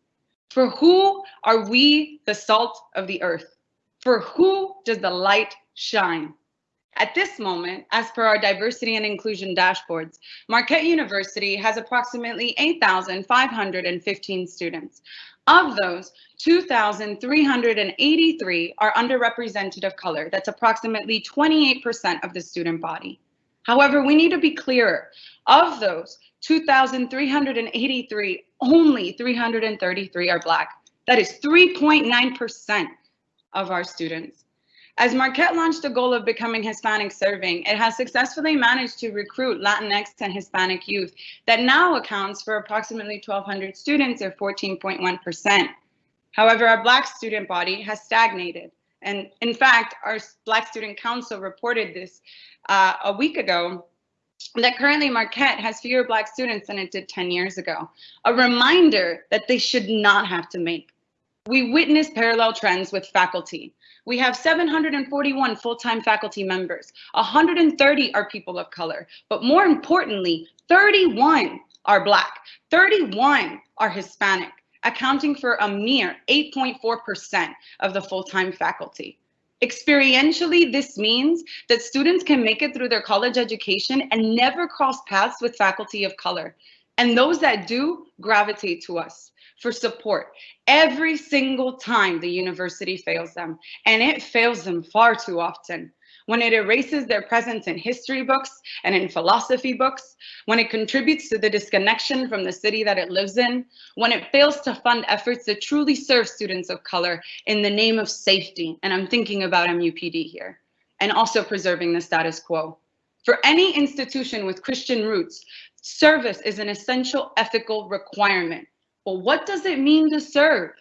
For who are we the salt of the earth? For who does the light shine? At this moment, as per our diversity and inclusion dashboards, Marquette University has approximately 8,515 students. Of those, 2,383 are underrepresented of color. That's approximately 28% of the student body. However, we need to be clearer. Of those 2,383, only 333 are Black. That is 3.9% of our students. As Marquette launched the goal of becoming Hispanic serving, it has successfully managed to recruit Latinx and Hispanic youth that now accounts for approximately 1,200 students or 14.1%. However, our Black student body has stagnated. And in fact, our Black Student Council reported this uh, a week ago that currently Marquette has fewer Black students than it did 10 years ago. A reminder that they should not have to make. We witness parallel trends with faculty. We have 741 full-time faculty members. 130 are people of color, but more importantly, 31 are Black, 31 are Hispanic, accounting for a mere 8.4% of the full-time faculty. Experientially, this means that students can make it through their college education and never cross paths with faculty of color. And those that do gravitate to us for support every single time the university fails them. And it fails them far too often. When it erases their presence in history books and in philosophy books, when it contributes to the disconnection from the city that it lives in, when it fails to fund efforts that truly serve students of color in the name of safety, and I'm thinking about MUPD here, and also preserving the status quo. For any institution with Christian roots, service is an essential ethical requirement. Well, what does it mean to serve?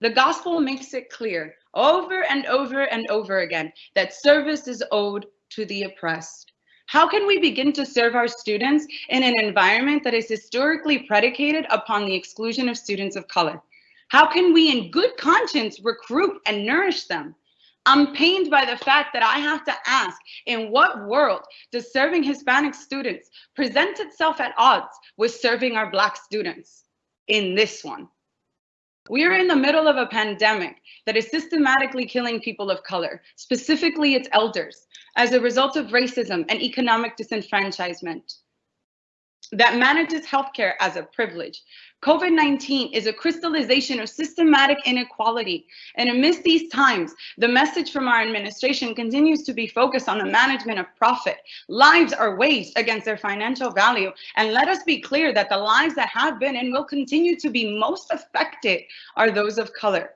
The gospel makes it clear over and over and over again that service is owed to the oppressed. How can we begin to serve our students in an environment that is historically predicated upon the exclusion of students of color? How can we in good conscience recruit and nourish them? I'm pained by the fact that I have to ask, in what world does serving Hispanic students present itself at odds with serving our Black students? In this one. We are in the middle of a pandemic that is systematically killing people of color, specifically its elders, as a result of racism and economic disenfranchisement that manages healthcare as a privilege. COVID-19 is a crystallization of systematic inequality. And amidst these times, the message from our administration continues to be focused on the management of profit. Lives are waged against their financial value. And let us be clear that the lives that have been and will continue to be most affected are those of color.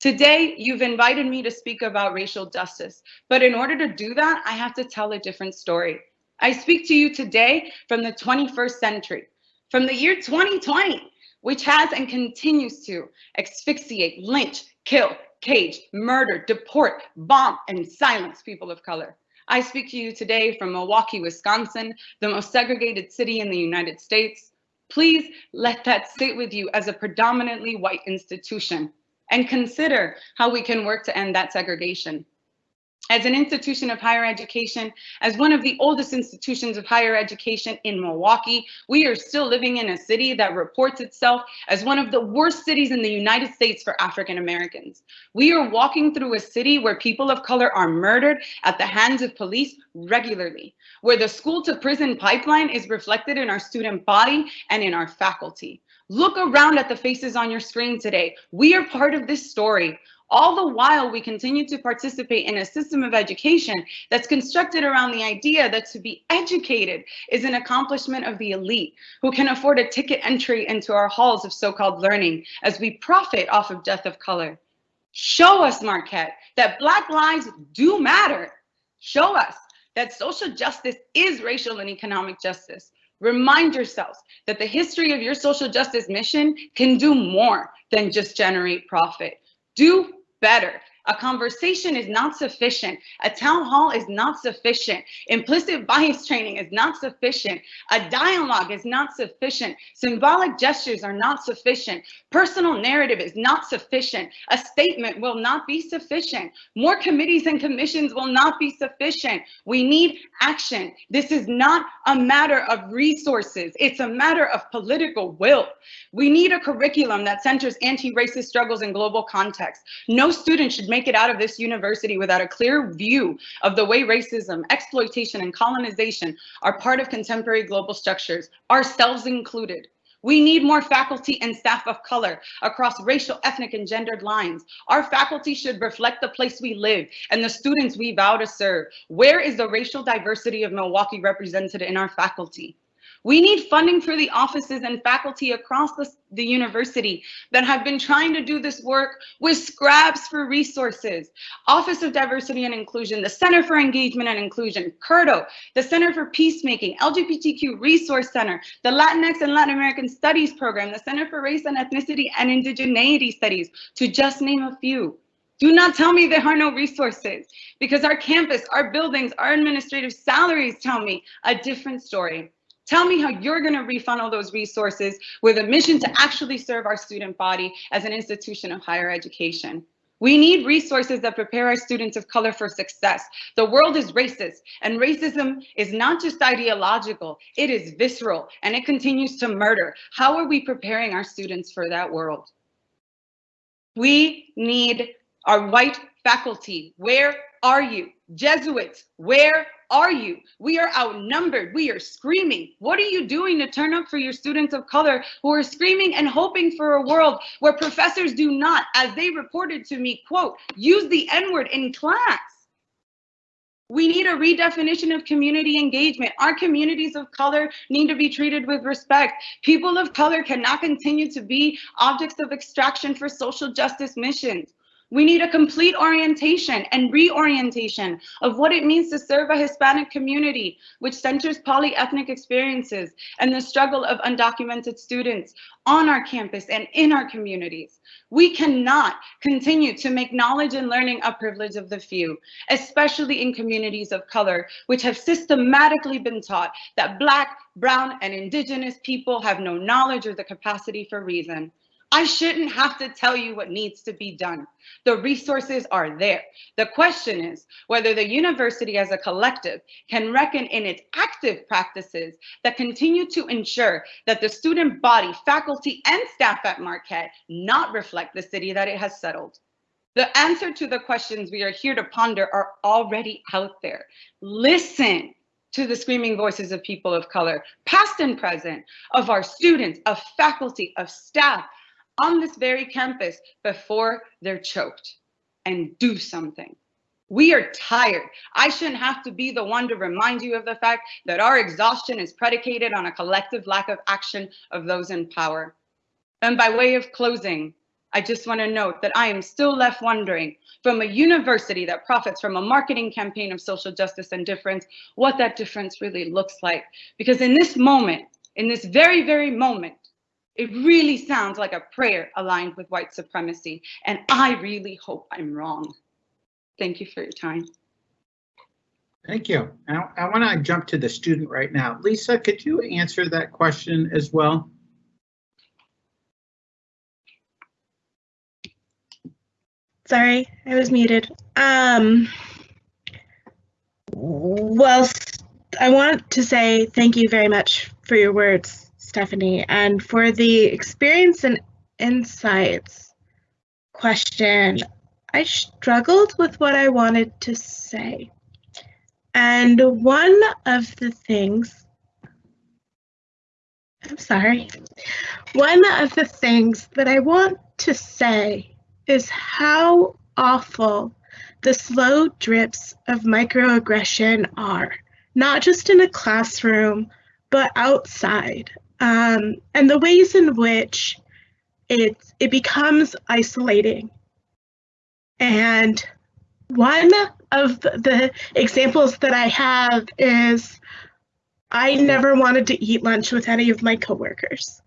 Today, you've invited me to speak about racial justice. But in order to do that, I have to tell a different story. I speak to you today from the 21st century, from the year 2020, which has and continues to asphyxiate, lynch, kill, cage, murder, deport, bomb, and silence people of color. I speak to you today from Milwaukee, Wisconsin, the most segregated city in the United States. Please let that sit with you as a predominantly white institution and consider how we can work to end that segregation. As an institution of higher education, as one of the oldest institutions of higher education in Milwaukee, we are still living in a city that reports itself as one of the worst cities in the United States for African Americans. We are walking through a city where people of color are murdered at the hands of police regularly, where the school to prison pipeline is reflected in our student body and in our faculty. Look around at the faces on your screen today. We are part of this story. All the while, we continue to participate in a system of education that's constructed around the idea that to be educated is an accomplishment of the elite who can afford a ticket entry into our halls of so-called learning as we profit off of death of color. Show us, Marquette, that Black lives do matter. Show us that social justice is racial and economic justice. Remind yourselves that the history of your social justice mission can do more than just generate profit. Do better. A conversation is not sufficient. A town hall is not sufficient. Implicit bias training is not sufficient. A dialogue is not sufficient. Symbolic gestures are not sufficient. Personal narrative is not sufficient. A statement will not be sufficient. More committees and commissions will not be sufficient. We need action. This is not a matter of resources. It's a matter of political will. We need a curriculum that centers anti-racist struggles in global context. No student should make make it out of this university without a clear view of the way racism, exploitation, and colonization are part of contemporary global structures, ourselves included. We need more faculty and staff of color across racial, ethnic, and gendered lines. Our faculty should reflect the place we live and the students we vow to serve. Where is the racial diversity of Milwaukee represented in our faculty? We need funding for the offices and faculty across the, the, university that have been trying to do this work with scraps for resources. Office of Diversity and Inclusion, the Center for Engagement and Inclusion, CURTO, the Center for Peacemaking, LGBTQ Resource Center, the Latinx and Latin American Studies Program, the Center for Race and Ethnicity and Indigeneity Studies, to just name a few. Do not tell me there are no resources because our campus, our buildings, our administrative salaries tell me a different story. Tell me how you're going to refunnel those resources with a mission to actually serve our student body as an institution of higher education. We need resources that prepare our students of color for success. The world is racist, and racism is not just ideological, it is visceral, and it continues to murder. How are we preparing our students for that world? We need our white faculty. Where are you? Jesuits, where are you? We are outnumbered. We are screaming. What are you doing to turn up for your students of color who are screaming and hoping for a world where professors do not, as they reported to me, quote, use the N-word in class? We need a redefinition of community engagement. Our communities of color need to be treated with respect. People of color cannot continue to be objects of extraction for social justice missions. We need a complete orientation and reorientation of what it means to serve a Hispanic community, which centers polyethnic experiences and the struggle of undocumented students on our campus and in our communities. We cannot continue to make knowledge and learning a privilege of the few, especially in communities of color, which have systematically been taught that Black, Brown, and Indigenous people have no knowledge or the capacity for reason. I shouldn't have to tell you what needs to be done. The resources are there. The question is whether the university as a collective can reckon in its active practices that continue to ensure that the student body, faculty, and staff at Marquette not reflect the city that it has settled. The answer to the questions we are here to ponder are already out there. Listen to the screaming voices of people of color, past and present, of our students, of faculty, of staff, on this very campus before they're choked and do something. We are tired. I shouldn't have to be the one to remind you of the fact that our exhaustion is predicated on a collective lack of action of those in power. And by way of closing, I just want to note that I am still left wondering from a university that profits from a marketing campaign of social justice and difference, what that difference really looks like. Because in this moment, in this very, very moment, it really sounds like a prayer aligned with white supremacy, and I really hope I'm wrong. Thank you for your time. Thank you. I, I want to jump to the student right now. Lisa, could you answer that question as well? Sorry, I was muted. Um, well, I want to say thank you very much for your words. Stephanie, and for the experience and insights question, I struggled with what I wanted to say. And one of the things, I'm sorry, one of the things that I want to say is how awful the slow drips of microaggression are, not just in a classroom, but outside um, and the ways in which it it becomes isolating. And one of the examples that I have is I never wanted to eat lunch with any of my coworkers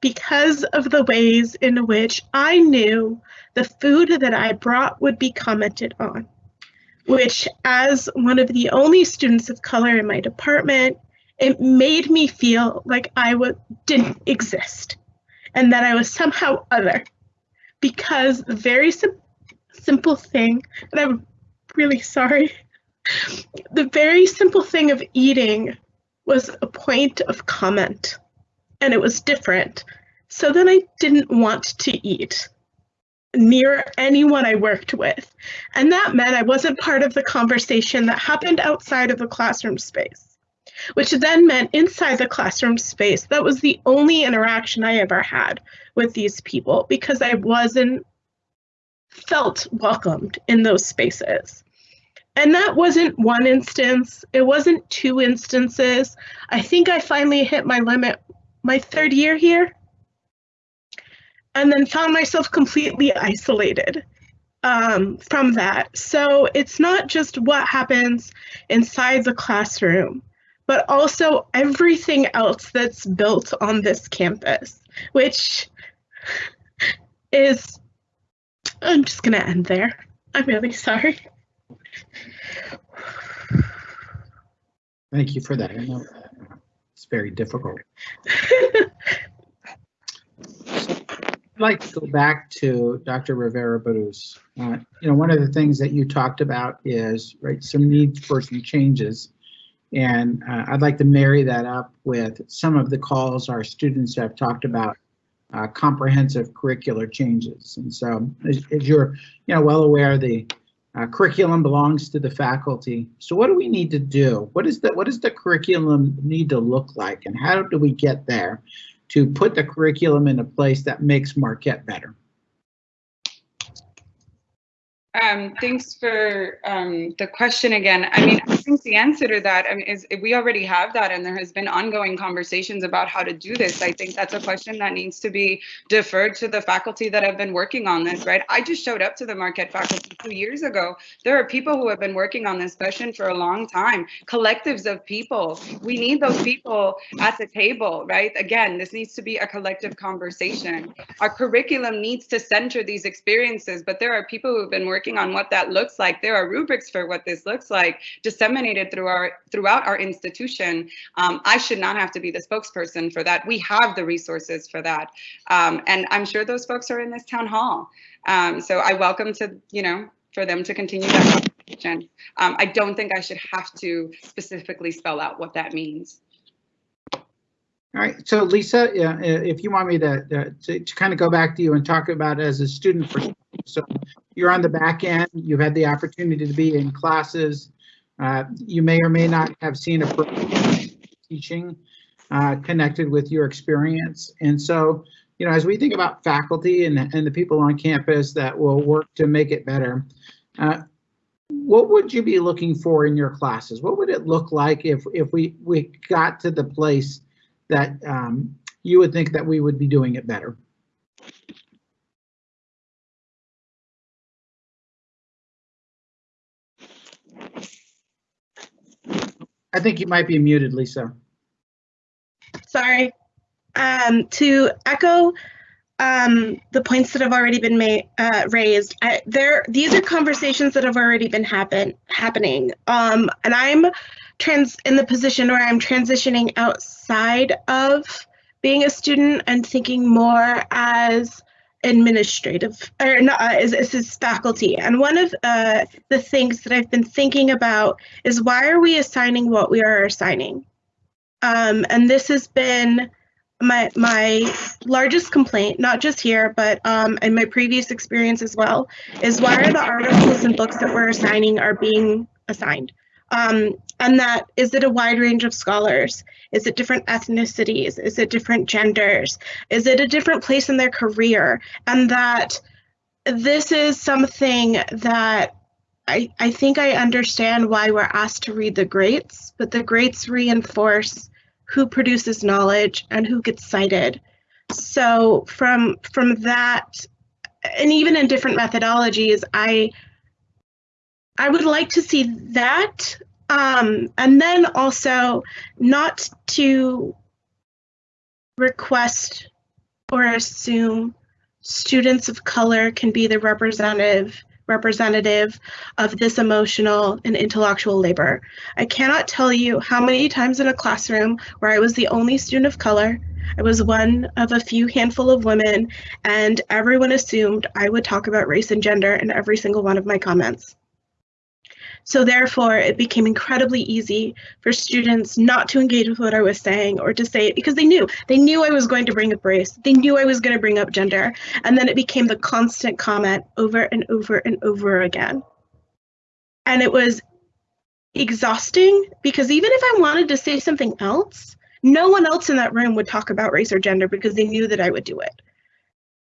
because of the ways in which I knew the food that I brought would be commented on, which as one of the only students of color in my department it made me feel like I w- didn't exist and that I was somehow other because the very sim- simple thing, and I'm really sorry, the very simple thing of eating was a point of comment and it was different. So then I didn't want to eat. near anyone I worked with. And that meant I wasn't part of the conversation that happened outside of the classroom space, which then meant inside the classroom space, that was the only interaction I ever had with these people because I wasn't felt welcomed in those spaces. And that wasn't one instance, it wasn't two instances. I think I finally hit my limit my third year here and then found myself completely isolated um, from that. So it's not just what happens inside the classroom, but also everything else that's built on this campus, which is, I'm just going to end there. I'm really sorry. Thank you for that. I know it's very difficult. I'd like to go back to Dr. Rivera Berruz. Uh, you know, one of the things that you talked about is, right, some needs for some changes. And uh, I'd like to marry that up with some of the calls our students have talked about uh, comprehensive curricular changes. And so as, as you're, you know, well aware, the uh, curriculum belongs to the faculty. So what do we need to do? What is the what does the curriculum need to look like and how do we get there? to put the curriculum in a place that makes Marquette better? Um, thanks for um, the question again. I mean, think the answer to that I mean, is we already have that, and there has been ongoing conversations about how to do this. I think that's a question that needs to be deferred to the faculty that have been working on this, right? I just showed up to the Marquette faculty two years ago. There are people who have been working on this question for a long time, collectives of people. We need those people at the table, right? Again, this needs to be a collective conversation. Our curriculum needs to center these experiences, but there are people who have been working on what that looks like. There are rubrics for what this looks like disseminated through our throughout our institution. Um, I should not have to be the spokesperson for that. We have the resources for that. Um, and I'm sure those folks are in this town hall. Um, so I welcome to, you know, for them to continue that conversation. Um, I don't think I should have to specifically spell out what that means. All right, so Lisa, if you want me to, to, to kind of go back to you and talk about as a student so you're on the back end, you've had the opportunity to be in classes. Uh, you may or may not have seen a teaching uh, connected with your experience. And so, you know, as we think about faculty and, and the people on campus that will work to make it better, uh, what would you be looking for in your classes? What would it look like if, if we, we got to the place that um, you would think that we would be doing it better? I think you might be muted, Lisa. Sorry. Um, to echo um, the points that have already been made uh, raised, I, there these are conversations that have already been happen happening, um, and I'm trans in the position where I'm transitioning outside of being a student and thinking more as administrative or not uh, is, is faculty. And one of uh, the things that i've been thinking about is why are we assigning what we are assigning? Um, and this has been my my largest complaint not just here but um, in my previous experience as well is why are the articles and books that we're assigning are being assigned? Um, and that is it a wide range of scholars is it different ethnicities is it different genders is it a different place in their career and that this is something that I, I think I understand why we're asked to read the greats, but the greats reinforce who produces knowledge and who gets cited. So from from that, and even in different methodologies, I I would like to see that. Um, and then also not to request or assume students of color can be the representative representative of this emotional and intellectual labor. I cannot tell you how many times in a classroom where I was the only student of color, I was one of a few handful of women, and everyone assumed I would talk about race and gender in every single one of my comments. So therefore, it became incredibly easy for students not to engage with what I was saying or to say it because they knew. They knew I was going to bring up race. They knew I was going to bring up gender. And then it became the constant comment over and over and over again. And it was exhausting because even if I wanted to say something else, no one else in that room would talk about race or gender because they knew that I would do it.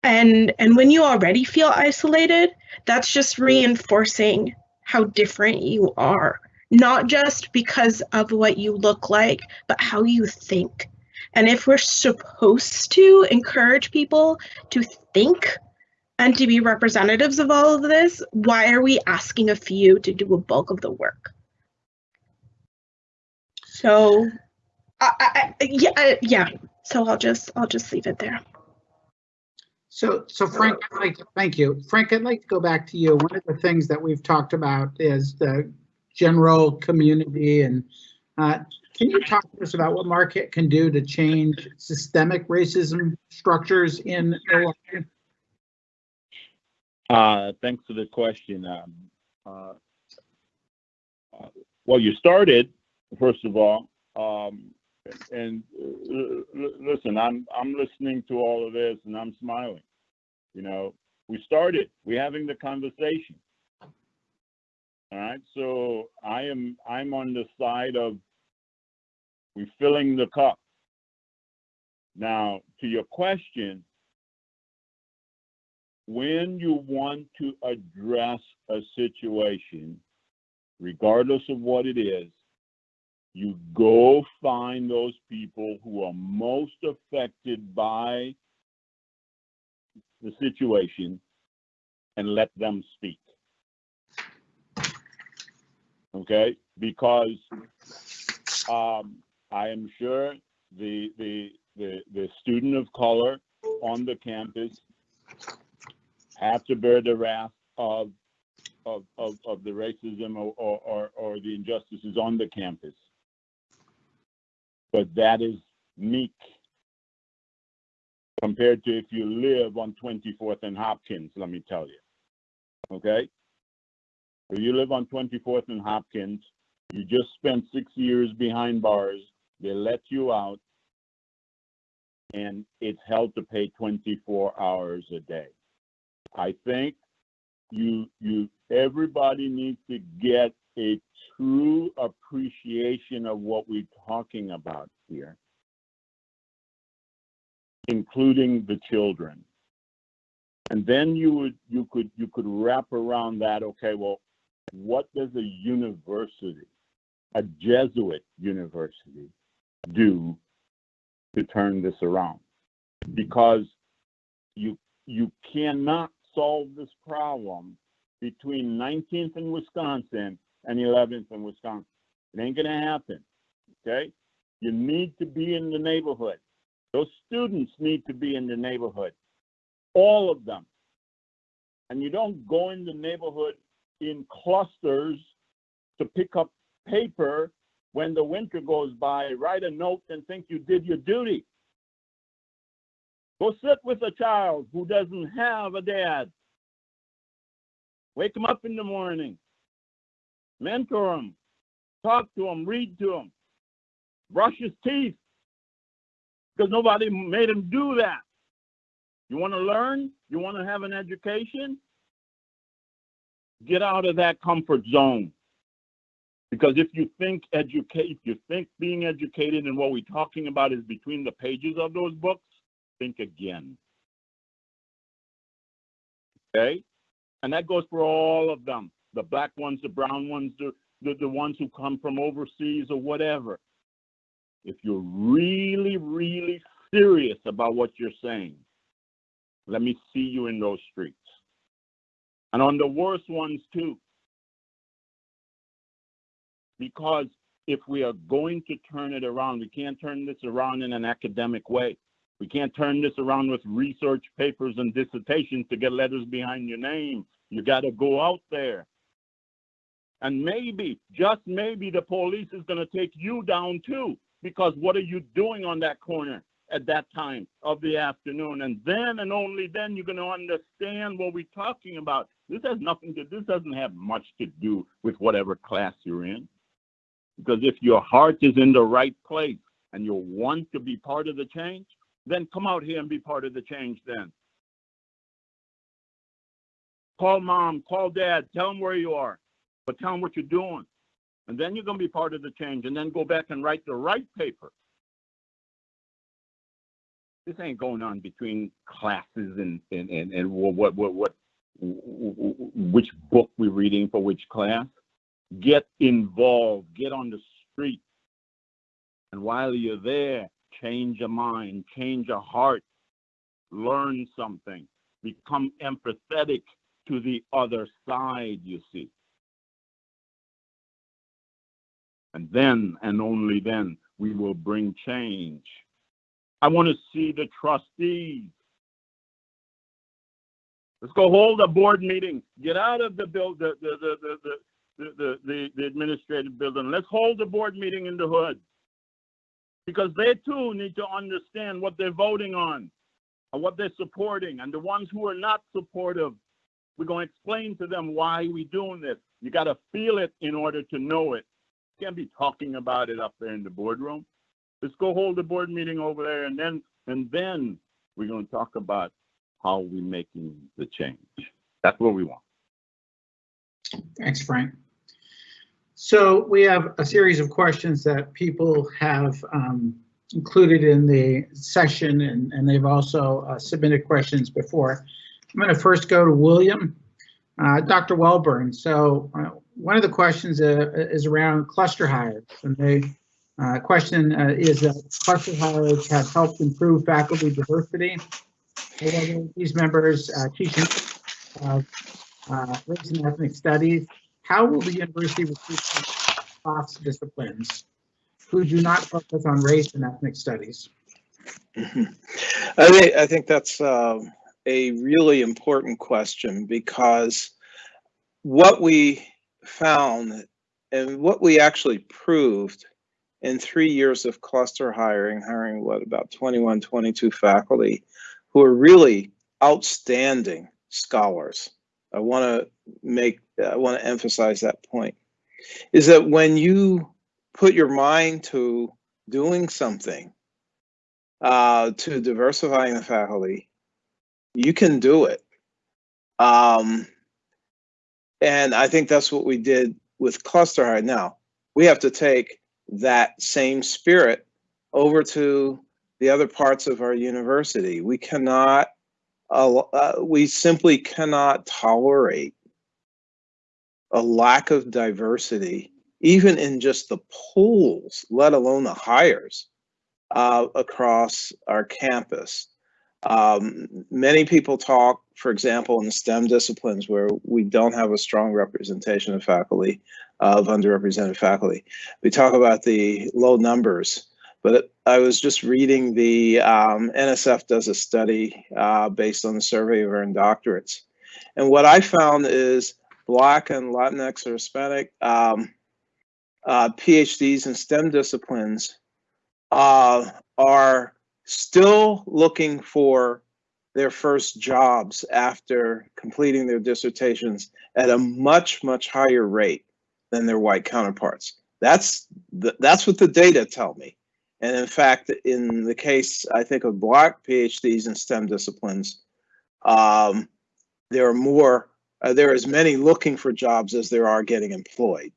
And and when you already feel isolated, that's just reinforcing how different you are, not just because of what you look like, but how you think. And if we're supposed to encourage people to think and to be representatives of all of this, why are we asking a few to do a bulk of the work? So, I, I, yeah, yeah. So I'll just I'll just leave it there. So, so Frank, I'd like, to thank you. Frank, I'd like to go back to you. One of the things that we've talked about is the general community and uh, can you talk to us about what Marquette can do to change systemic racism structures in Illinois? Uh, thanks for the question. Um, uh, uh, well, you started, first of all, um, and uh, listen, I'm I'm listening to all of this and I'm smiling. You know, we started. We're having the conversation. All right, so I am I'm on the side of we're filling the cup. Now, to your question, when you want to address a situation, regardless of what it is, you go find those people who are most affected by the situation and let them speak. Okay? Because um, I am sure the, the, the, the student of color on the campus have to bear the wrath of of of, of the racism or, or or or the injustices on the campus. But that is meek compared to if you live on 24th and Hopkins, let me tell you. Okay? If you live on 24th and Hopkins, you just spent six years behind bars, they let you out, and it's held to pay 24 hours a day. I think you you everybody needs to get a true appreciation of what we're talking about here, including the children. And then you would you could you could wrap around that, okay, well, what does a university, a Jesuit university, do to turn this around? Because you you cannot solve this problem between 19th and Wisconsin and 11th in Wisconsin. It ain't gonna happen, okay? You need to be in the neighborhood. Those students need to be in the neighborhood, all of them. And you don't go in the neighborhood in clusters to pick up paper when the winter goes by, write a note and think you did your duty. Go sit with a child who doesn't have a dad. Wake him up in the morning. Mentor him. Talk to him. Read to him. Brush his teeth. Because nobody made him do that. You want to learn? You want to have an education? Get out of that comfort zone. Because if you think educate, if you think being educated and what we're talking about is between the pages of those books, think again. Okay? And that goes for all of them. The black ones, the brown ones, the, the, the ones who come from overseas or whatever. If you're really, really serious about what you're saying, let me see you in those streets. And on the worst ones too. Because if we are going to turn it around, we can't turn this around in an academic way. We can't turn this around with research papers and dissertations to get letters behind your name. You got to go out there. And maybe, just maybe, the police is going to take you down too. Because what are you doing on that corner at that time of the afternoon? And then and only then you're going to understand what we're talking about. This has nothing to, this doesn't have much to do with whatever class you're in. Because if your heart is in the right place and you want to be part of the change, then come out here and be part of the change then. Call mom, call dad, tell them where you are, but tell them what you're doing. And then you're gonna be part of the change and then go back and write the right paper. This ain't going on between classes and, and, and, and what, what, what, what, which book we're reading for which class. Get involved, get on the street. And while you're there, change your mind, change your heart, learn something, become empathetic to the other side, you see. And then and only then we will bring change. I want to see the trustees. Let's go hold a board meeting. Get out of the build the the the the the, the, the, the, the administrative building. Let's hold a board meeting in the hood. Because they too need to understand what they're voting on and what they're supporting. And the ones who are not supportive, we're going to explain to them why we're doing this. You got to feel it in order to know it. Can't be talking about it up there in the boardroom. Let's go hold a board meeting over there and then and then we're going to talk about how we're making the change. That's what we want. Thanks, Frank. So we have a series of questions that people have um, included in the session and, and they've also uh, submitted questions before. I'm going to first go to William. Uh, Dr. Welburn, so uh, one of the questions uh, is around cluster hires and the uh, question uh, is that cluster hires have helped improve faculty diversity. These members uh, teaching uh, uh, race and ethnic studies. How will the university recruit cross disciplines who do not focus on race and ethnic studies? I think, I think that's um, a really important question because what we found and what we actually proved in three years of cluster hiring, hiring what about 21, 22 faculty who are really outstanding scholars. I want to make, I want to emphasize that point, is that when you put your mind to doing something, uh, to diversifying the faculty, you can do it. Um, and I think that's what we did with cluster hire. Now, we have to take that same spirit over to the other parts of our university. We cannot, uh, uh, we simply cannot tolerate a lack of diversity, even in just the pools, let alone the hires uh, across our campus. Um, many people talk, for example, in the STEM disciplines where we don't have a strong representation of faculty, of underrepresented faculty. We talk about the low numbers, but I was just reading the um, NSF does a study uh, based on the survey of earned doctorates. And what I found is Black and Latinx or Hispanic um, uh, PhDs in STEM disciplines uh, are still looking for their first jobs after completing their dissertations at a much, much higher rate than their white counterparts. That's the, that's what the data tell me. And in fact, in the case, I think of black PhDs in STEM disciplines, um, there are more, uh, there are as many looking for jobs as there are getting employed.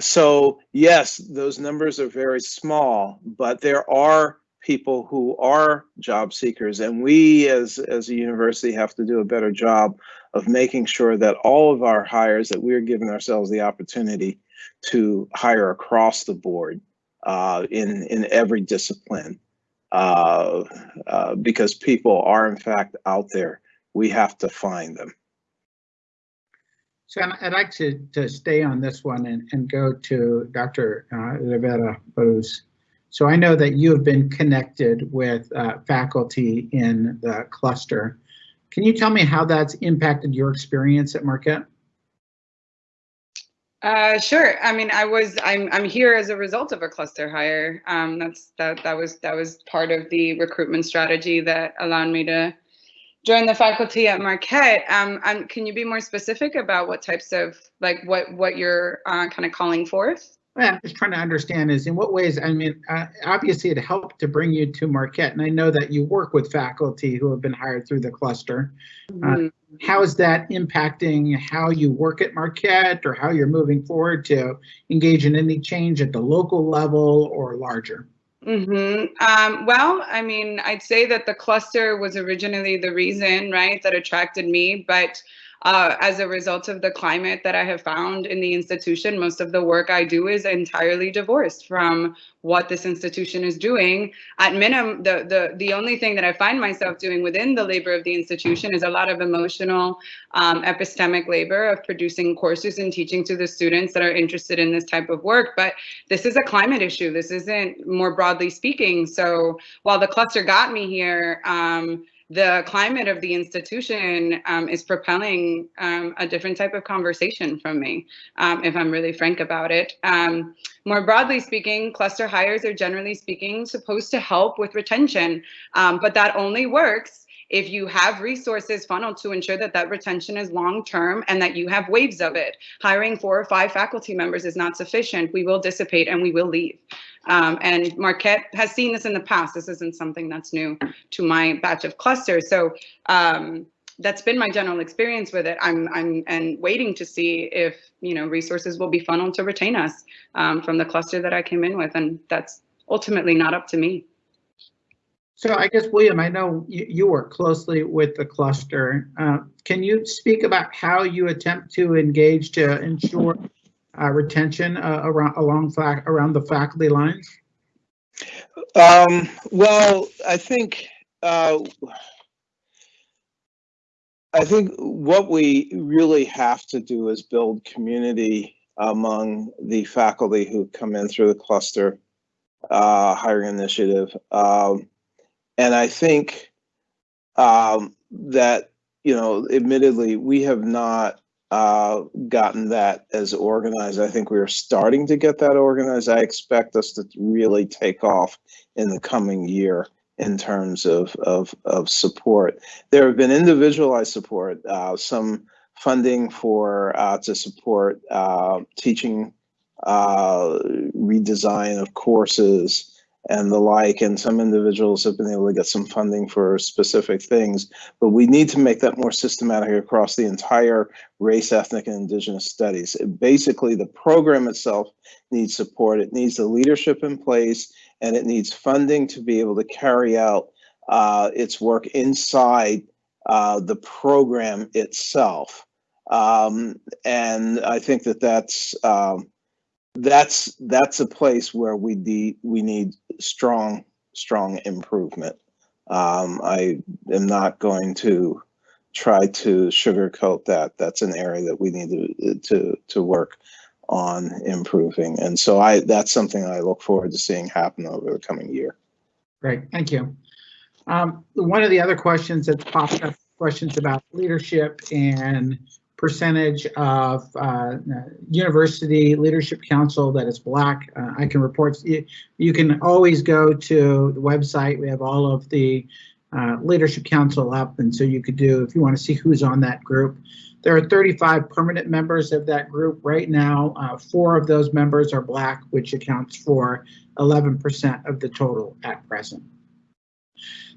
So yes, those numbers are very small, but there are people who are job seekers and we as as a university have to do a better job of making sure that all of our hires that we're giving ourselves the opportunity to hire across the board uh, in in every discipline uh, uh, because people are in fact out there we have to find them so I'd like to, to stay on this one and, and go to Dr. Uh, Rivera Berruz. So I know that you have been connected with uh, faculty in the cluster. Can you tell me how that's impacted your experience at Marquette? Uh, sure. I mean, I was I'm I'm here as a result of a cluster hire. Um, that's that that was that was part of the recruitment strategy that allowed me to join the faculty at Marquette. Um, can you be more specific about what types of, like, what what you're uh, kind of calling forth? Well, I'm just trying to understand is in what ways, I mean, uh, obviously it helped to bring you to Marquette, and I know that you work with faculty who have been hired through the cluster. Mhm. How is that impacting how you work at Marquette or how you're moving forward to engage in any change at the local level or larger? hmm Um, well, I mean, I'd say that the cluster was originally the reason, right, that attracted me. But uh, as a result of the climate that I have found in the institution, most of the work I do is entirely divorced from what this institution is doing. At minimum, the the the only thing that I find myself doing within the labor of the institution is a lot of emotional, um, epistemic labor of producing courses and teaching to the students that are interested in this type of work. But this is a climate issue. This isn't more broadly speaking. So while the cluster got me here, um, the climate of the institution um, is propelling um, a different type of conversation from me, um, if I'm really frank about it. Um, more broadly speaking, cluster hires are generally speaking supposed to help with retention, um, but that only works if you have resources funneled to ensure that that retention is long term and that you have waves of it. Hiring four or five faculty members is not sufficient. We will dissipate and we will leave. Um, and Marquette has seen this in the past. This isn't something that's new to my batch of clusters. So um, that's been my general experience with it. I'm I'm and waiting to see if you know resources will be funneled to retain us um, from the cluster that I came in with, and that's ultimately not up to me. So I guess, William, I know you, you work closely with the cluster. Uh, Can you speak about how you attempt to engage to ensure uh, retention uh, around, along, around the faculty lines? Um, well, I think, uh, I think what we really have to do is build community among the faculty who come in through the cluster uh, hiring initiative. Um, and I think um, that, you know, admittedly, we have not uh, gotten that as organized. I think we are starting to get that organized. I expect us to really take off in the coming year in terms of, of, of support. There have been individualized support, uh, some funding for uh, to support uh, teaching uh, redesign of courses and the like, and some individuals have been able to get some funding for specific things. But we need to make that more systematic across the entire race, ethnic, and indigenous studies. It, Basically, the program itself needs support. It needs the leadership in place, and it needs funding to be able to carry out uh, its work inside uh, the program itself. Um, and I think that that's um, that's that's a place where we need we need strong strong improvement. Um, I am not going to try to sugarcoat that. That's an area that we need to to to work on improving. And so I that's something I look forward to seeing happen over the coming year. Great, thank you. Um, One of the other questions that's popped up, questions about leadership and percentage of uh, university leadership council that is black. Uh, I can report, you, you can always go to the website. We have all of the uh, leadership council up. And so you could do, if you want to see who's on that group. There are 35 permanent members of that group right now. Uh, four of those members are black, which accounts for 11% of the total at present.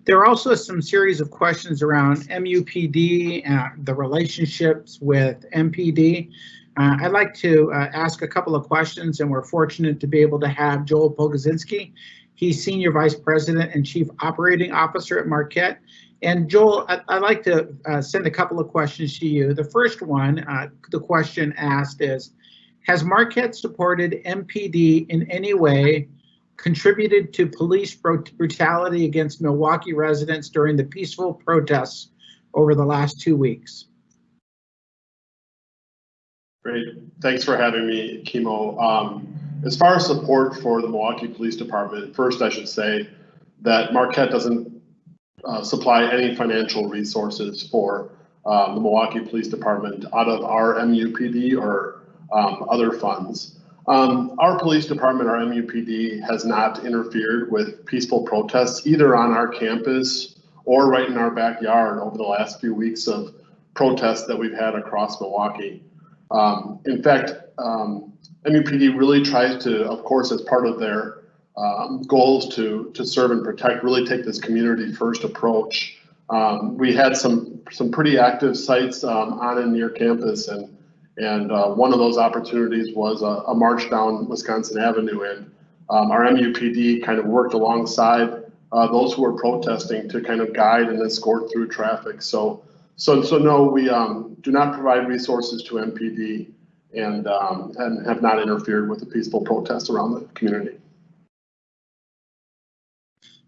There are also some series of questions around MUPD, uh, the relationships with MPD. Uh, I'd like to uh, ask a couple of questions, and we're fortunate to be able to have Joel Pogodzinski. He's Senior Vice President and Chief Operating Officer at Marquette. And Joel, I'd like to uh, send a couple of questions to you. The first one, uh, the question asked is, has Marquette supported MPD in any way contributed to police brutality against Milwaukee residents during the peaceful protests over the last two weeks. Great, thanks for having me, Kimo. Um, as far as support for the Milwaukee Police Department, first I should say that Marquette doesn't uh, supply any financial resources for um, the Milwaukee Police Department out of our MUPD or um, other funds. Um, our police department, our MUPD, has not interfered with peaceful protests either on our campus or right in our backyard over the last few weeks of protests that we've had across Milwaukee. Um, in fact, um, MUPD really tries to, of course, as part of their um, goals to, to serve and protect, really take this community first approach. Um, we had some, some pretty active sites um, on and near campus and, and uh, one of those opportunities was a, a march down Wisconsin Avenue and um, our MUPD kind of worked alongside uh, those who were protesting to kind of guide and escort through traffic. So, so, so no, we um, do not provide resources to MPD and, um, and have not interfered with the peaceful protests around the community.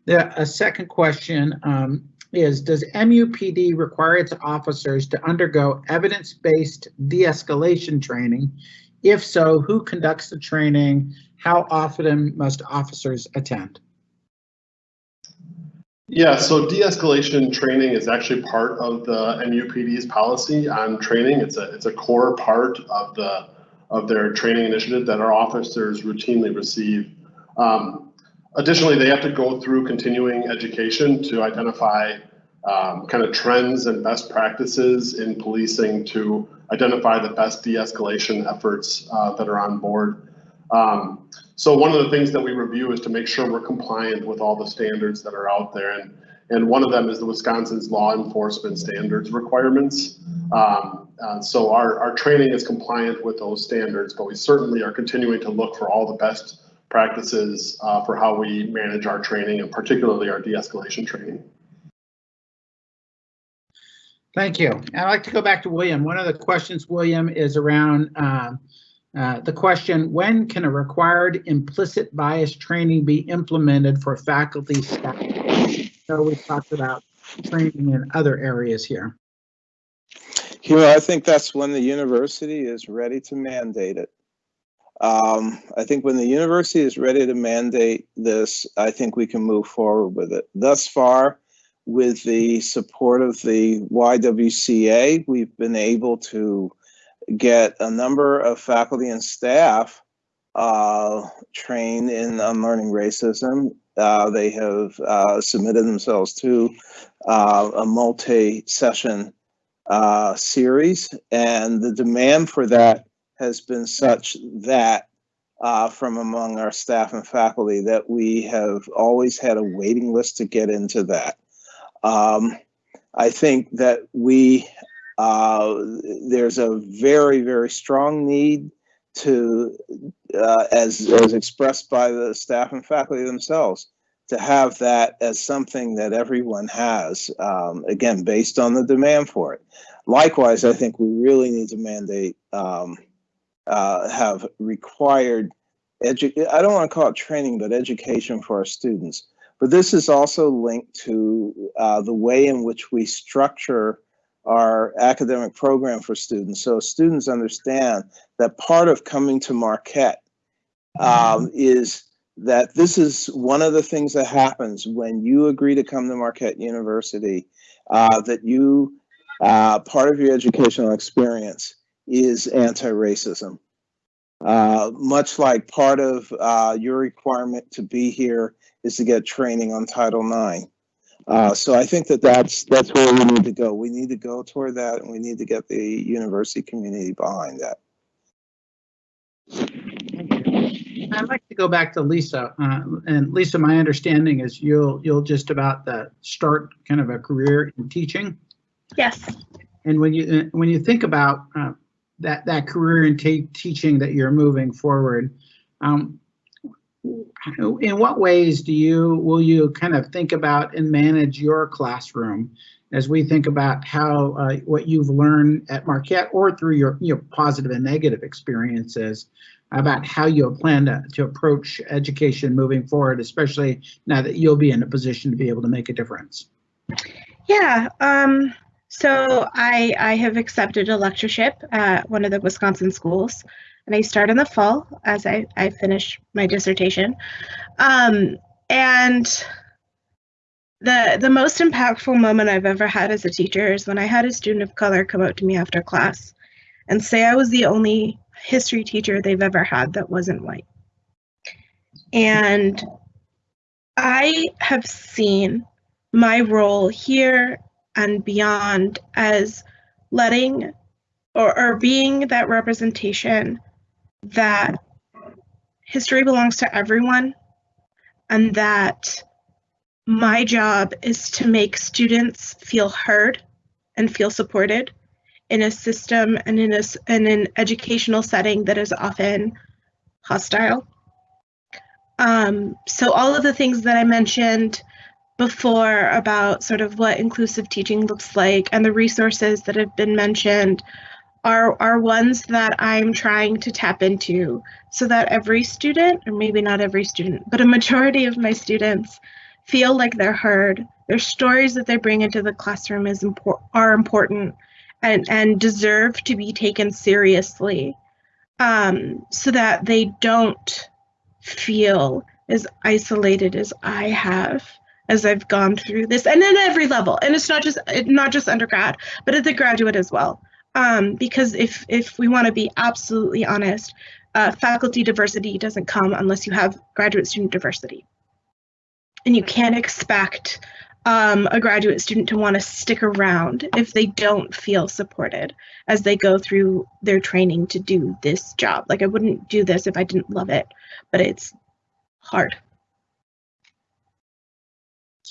The, a second question um, is, does MUPD require its officers to undergo evidence-based de-escalation training? If so, who conducts the training? How often must officers attend? Yeah, so de-escalation training is actually part of the MUPD's policy on training. It's a, it's a core part of the, of their training initiative that our officers routinely receive. Um, Additionally, they have to go through continuing education to identify um, kind of trends and best practices in policing to identify the best de-escalation efforts uh, that are on board. Um, so one of the things that we review is to make sure we're compliant with all the standards that are out there. And, and one of them is the Wisconsin's law enforcement standards requirements. Um, uh, so our, our training is compliant with those standards, but we certainly are continuing to look for all the best practices uh, for how we manage our training and particularly our de-escalation training. Thank you. I'd like to go back to William. One of the questions, William, is around uh, uh, the question, when can a required implicit bias training be implemented for faculty staff? So we talked about training in other areas here. You know, I think that's when the university is ready to mandate it. Um, I think when the university is ready to mandate this, I think we can move forward with it. Thus far, with the support of the YWCA, we've been able to get a number of faculty and staff uh, trained in unlearning racism. Uh, they have uh, submitted themselves to uh, a multi-session uh, series, and the demand for that has been such that uh, from among our staff and faculty that we have always had a waiting list to get into that. Um, I think that we, uh, there's a very, very strong need to, uh, as, as expressed by the staff and faculty themselves, to have that as something that everyone has, um, again, based on the demand for it. Likewise, I think we really need to mandate um, uh, have required edu I don't want to call it training, but education for our students. But this is also linked to uh, the way in which we structure our academic program for students. So students understand that part of coming to Marquette um, is that this is one of the things that happens when you agree to come to Marquette University, uh, that you, uh, part of your educational experience is anti-racism. Uh, much like part of uh, your requirement to be here is to get training on Title IX. Uh, so I think that that's that's where we need to go. We need to go toward that, and we need to get the university community behind that. I'd like to go back to Lisa. Uh, and Lisa, my understanding is you'll you'll just about the start kind of a career in teaching. Yes. And when you when you think about uh, that that career in teaching that you're moving forward. Um, in what ways do you will you kind of think about and manage your classroom as we think about how uh, what you've learned at Marquette or through your your positive and negative experiences about how you plan to, to approach education moving forward, especially now that you'll be in a position to be able to make a difference? Yeah, um, so I, I have accepted a lectureship at one of the Wisconsin schools, and I start in the fall as I, I finish my dissertation. Um, and the the most impactful moment I've ever had as a teacher is when I had a student of color come up to me after class and say I was the only history teacher they've ever had that wasn't white. And I have seen my role here and beyond as letting or, or being that representation that history belongs to everyone and that my job is to make students feel heard and feel supported in a system and in a in an educational setting that is often hostile. Um, so all of the things that I mentioned before about sort of what inclusive teaching looks like and the resources that have been mentioned are are ones that I'm trying to tap into so that every student, or maybe not every student, but a majority of my students feel like they're heard. Their stories that they bring into the classroom is impor- are important and, and deserve to be taken seriously um, so that they don't feel as isolated as I have as I've gone through this and at every level. And it's not just it- not just undergrad, but at the graduate as well. Um, because if if we want to be absolutely honest, uh, faculty diversity doesn't come unless you have graduate student diversity. And you can't expect um, a graduate student to want to stick around if they don't feel supported as they go through their training to do this job. Like I wouldn't do this if I didn't love it, but it's hard.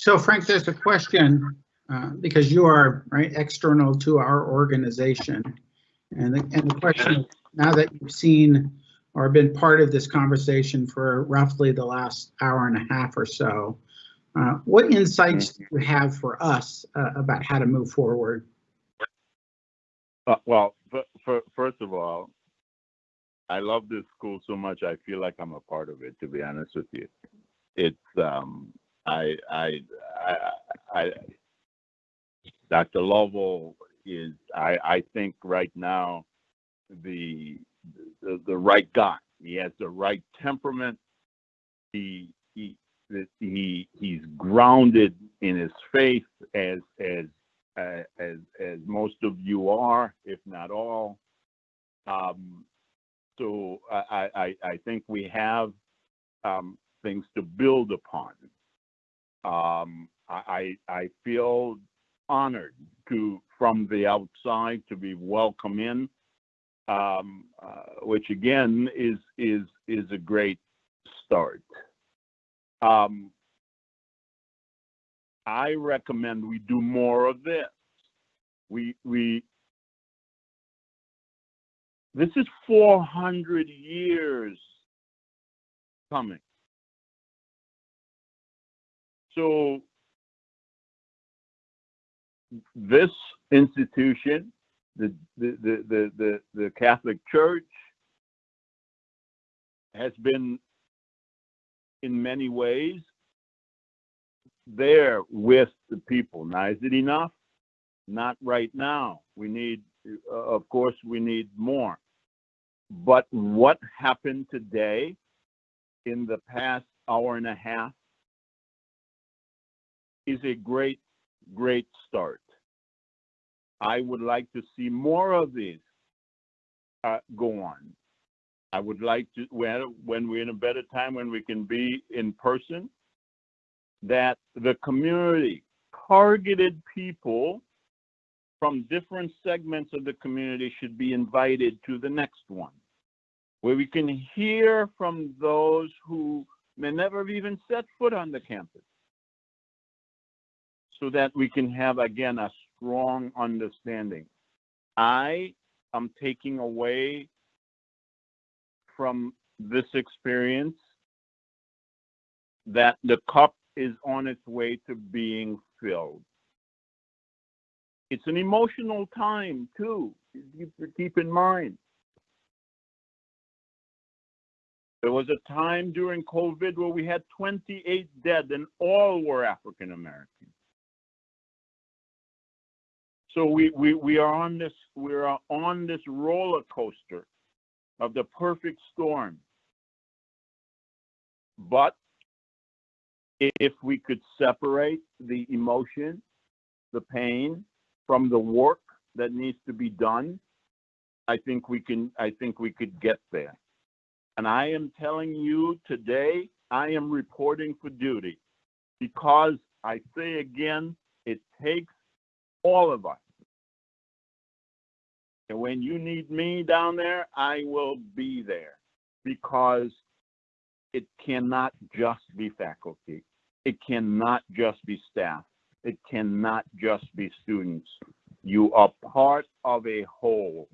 So Frank, there's a question, uh, because you are, right, external to our organization. And the, and the question, now that you've seen or been part of this conversation for roughly the last hour and a half or so, uh, what insights do you have for us uh, about how to move forward? Uh, well, first of all, I love this school so much. I feel like I'm a part of it. To be honest with you, it's um, I, I, I, I, Dr. Lovell is, I, I think right now, the, the the right guy. He has the right temperament. He he he he's grounded in his faith as as uh, as as most of you are, if not all. Um, so I, I I think we have um, things to build upon. Um, I I feel honored to from the outside to be welcome in, um, uh, which again is is is a great start. Um, I recommend we do more of this. We we this is 400 years coming. So this institution, the the the the the, Catholic Church has been in many ways there with the people. Now, is it enough? Not right now. We need, uh, of course, we need more. But what happened today in the past hour and a half is a great, great start. I would like to see more of this uh, go on. I would like to, when, when we're in a better time, when we can be in person, that the community, targeted people from different segments of the community should be invited to the next one, where we can hear from those who may never have even set foot on the campus, so that we can have, again, a strong understanding. I am taking away from this experience that the cup is on its way to being filled. It's an emotional time too. Keep, in mind. There was a time during COVID where we had 28 dead and all were African American. So we, we, we are on this we are on this roller coaster of the perfect storm. But if we could separate the emotion, the pain from the work that needs to be done, I think we can I think we could get there. And I am telling you today, I am reporting for duty because I say again, it takes all of us. And when you need me down there, I will be there because it cannot just be faculty. It cannot just be staff. It cannot just be students. You are part of a whole.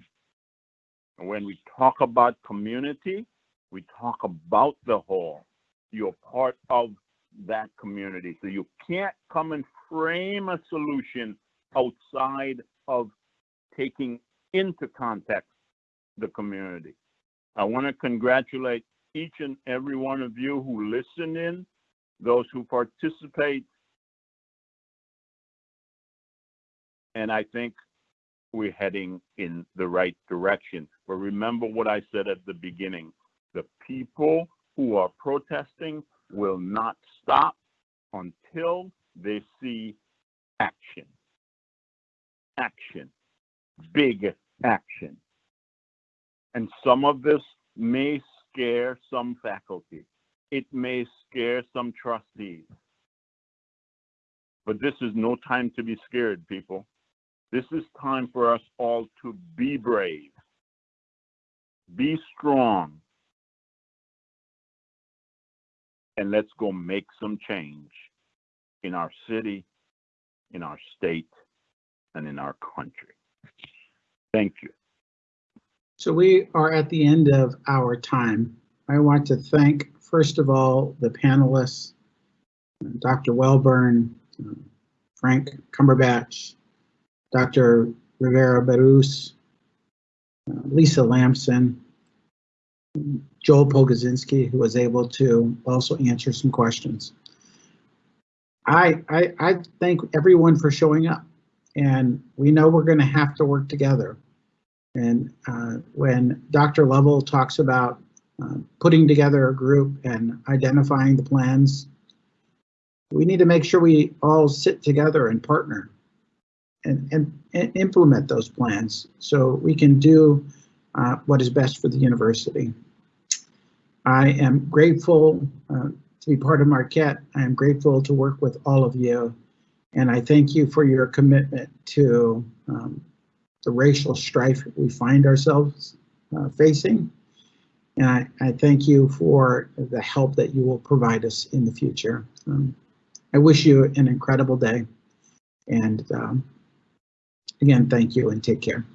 And when we talk about community, we talk about the whole. You're part of that community. So you can't come and frame a solution outside of taking into context the community. I want to congratulate each and every one of you who listen in, those who participate. And I think we're heading in the right direction. But remember what I said at the beginning. The people who are protesting will not stop until they see action. Action. Big action. And some of this may scare some faculty. It may scare some trustees. But this is no time to be scared, people. This is time for us all to be brave, be strong, and let's go make some change in our city, in our state, and in our country. Thank you. So we are at the end of our time. I want to thank, first of all, the panelists, Dr. Welburn, Frank Cumberbatch, Dr. Rivera Berruz, Lisa Lamson, Joel Pogodzinski, who was able to also answer some questions. I, I, I thank everyone for showing up and we know we're going to have to work together. And uh, when Dr. Lovell talks about uh, putting together a group and identifying the plans, we need to make sure we all sit together and partner and, and, and implement those plans so we can do uh, what is best for the university. I am grateful uh, to be part of Marquette. I am grateful to work with all of you. And I thank you for your commitment to um, the racial strife we find ourselves uh, facing. And I, I, thank you for the help that you will provide us in the future. Um, I wish you an incredible day. And um, again, thank you and take care.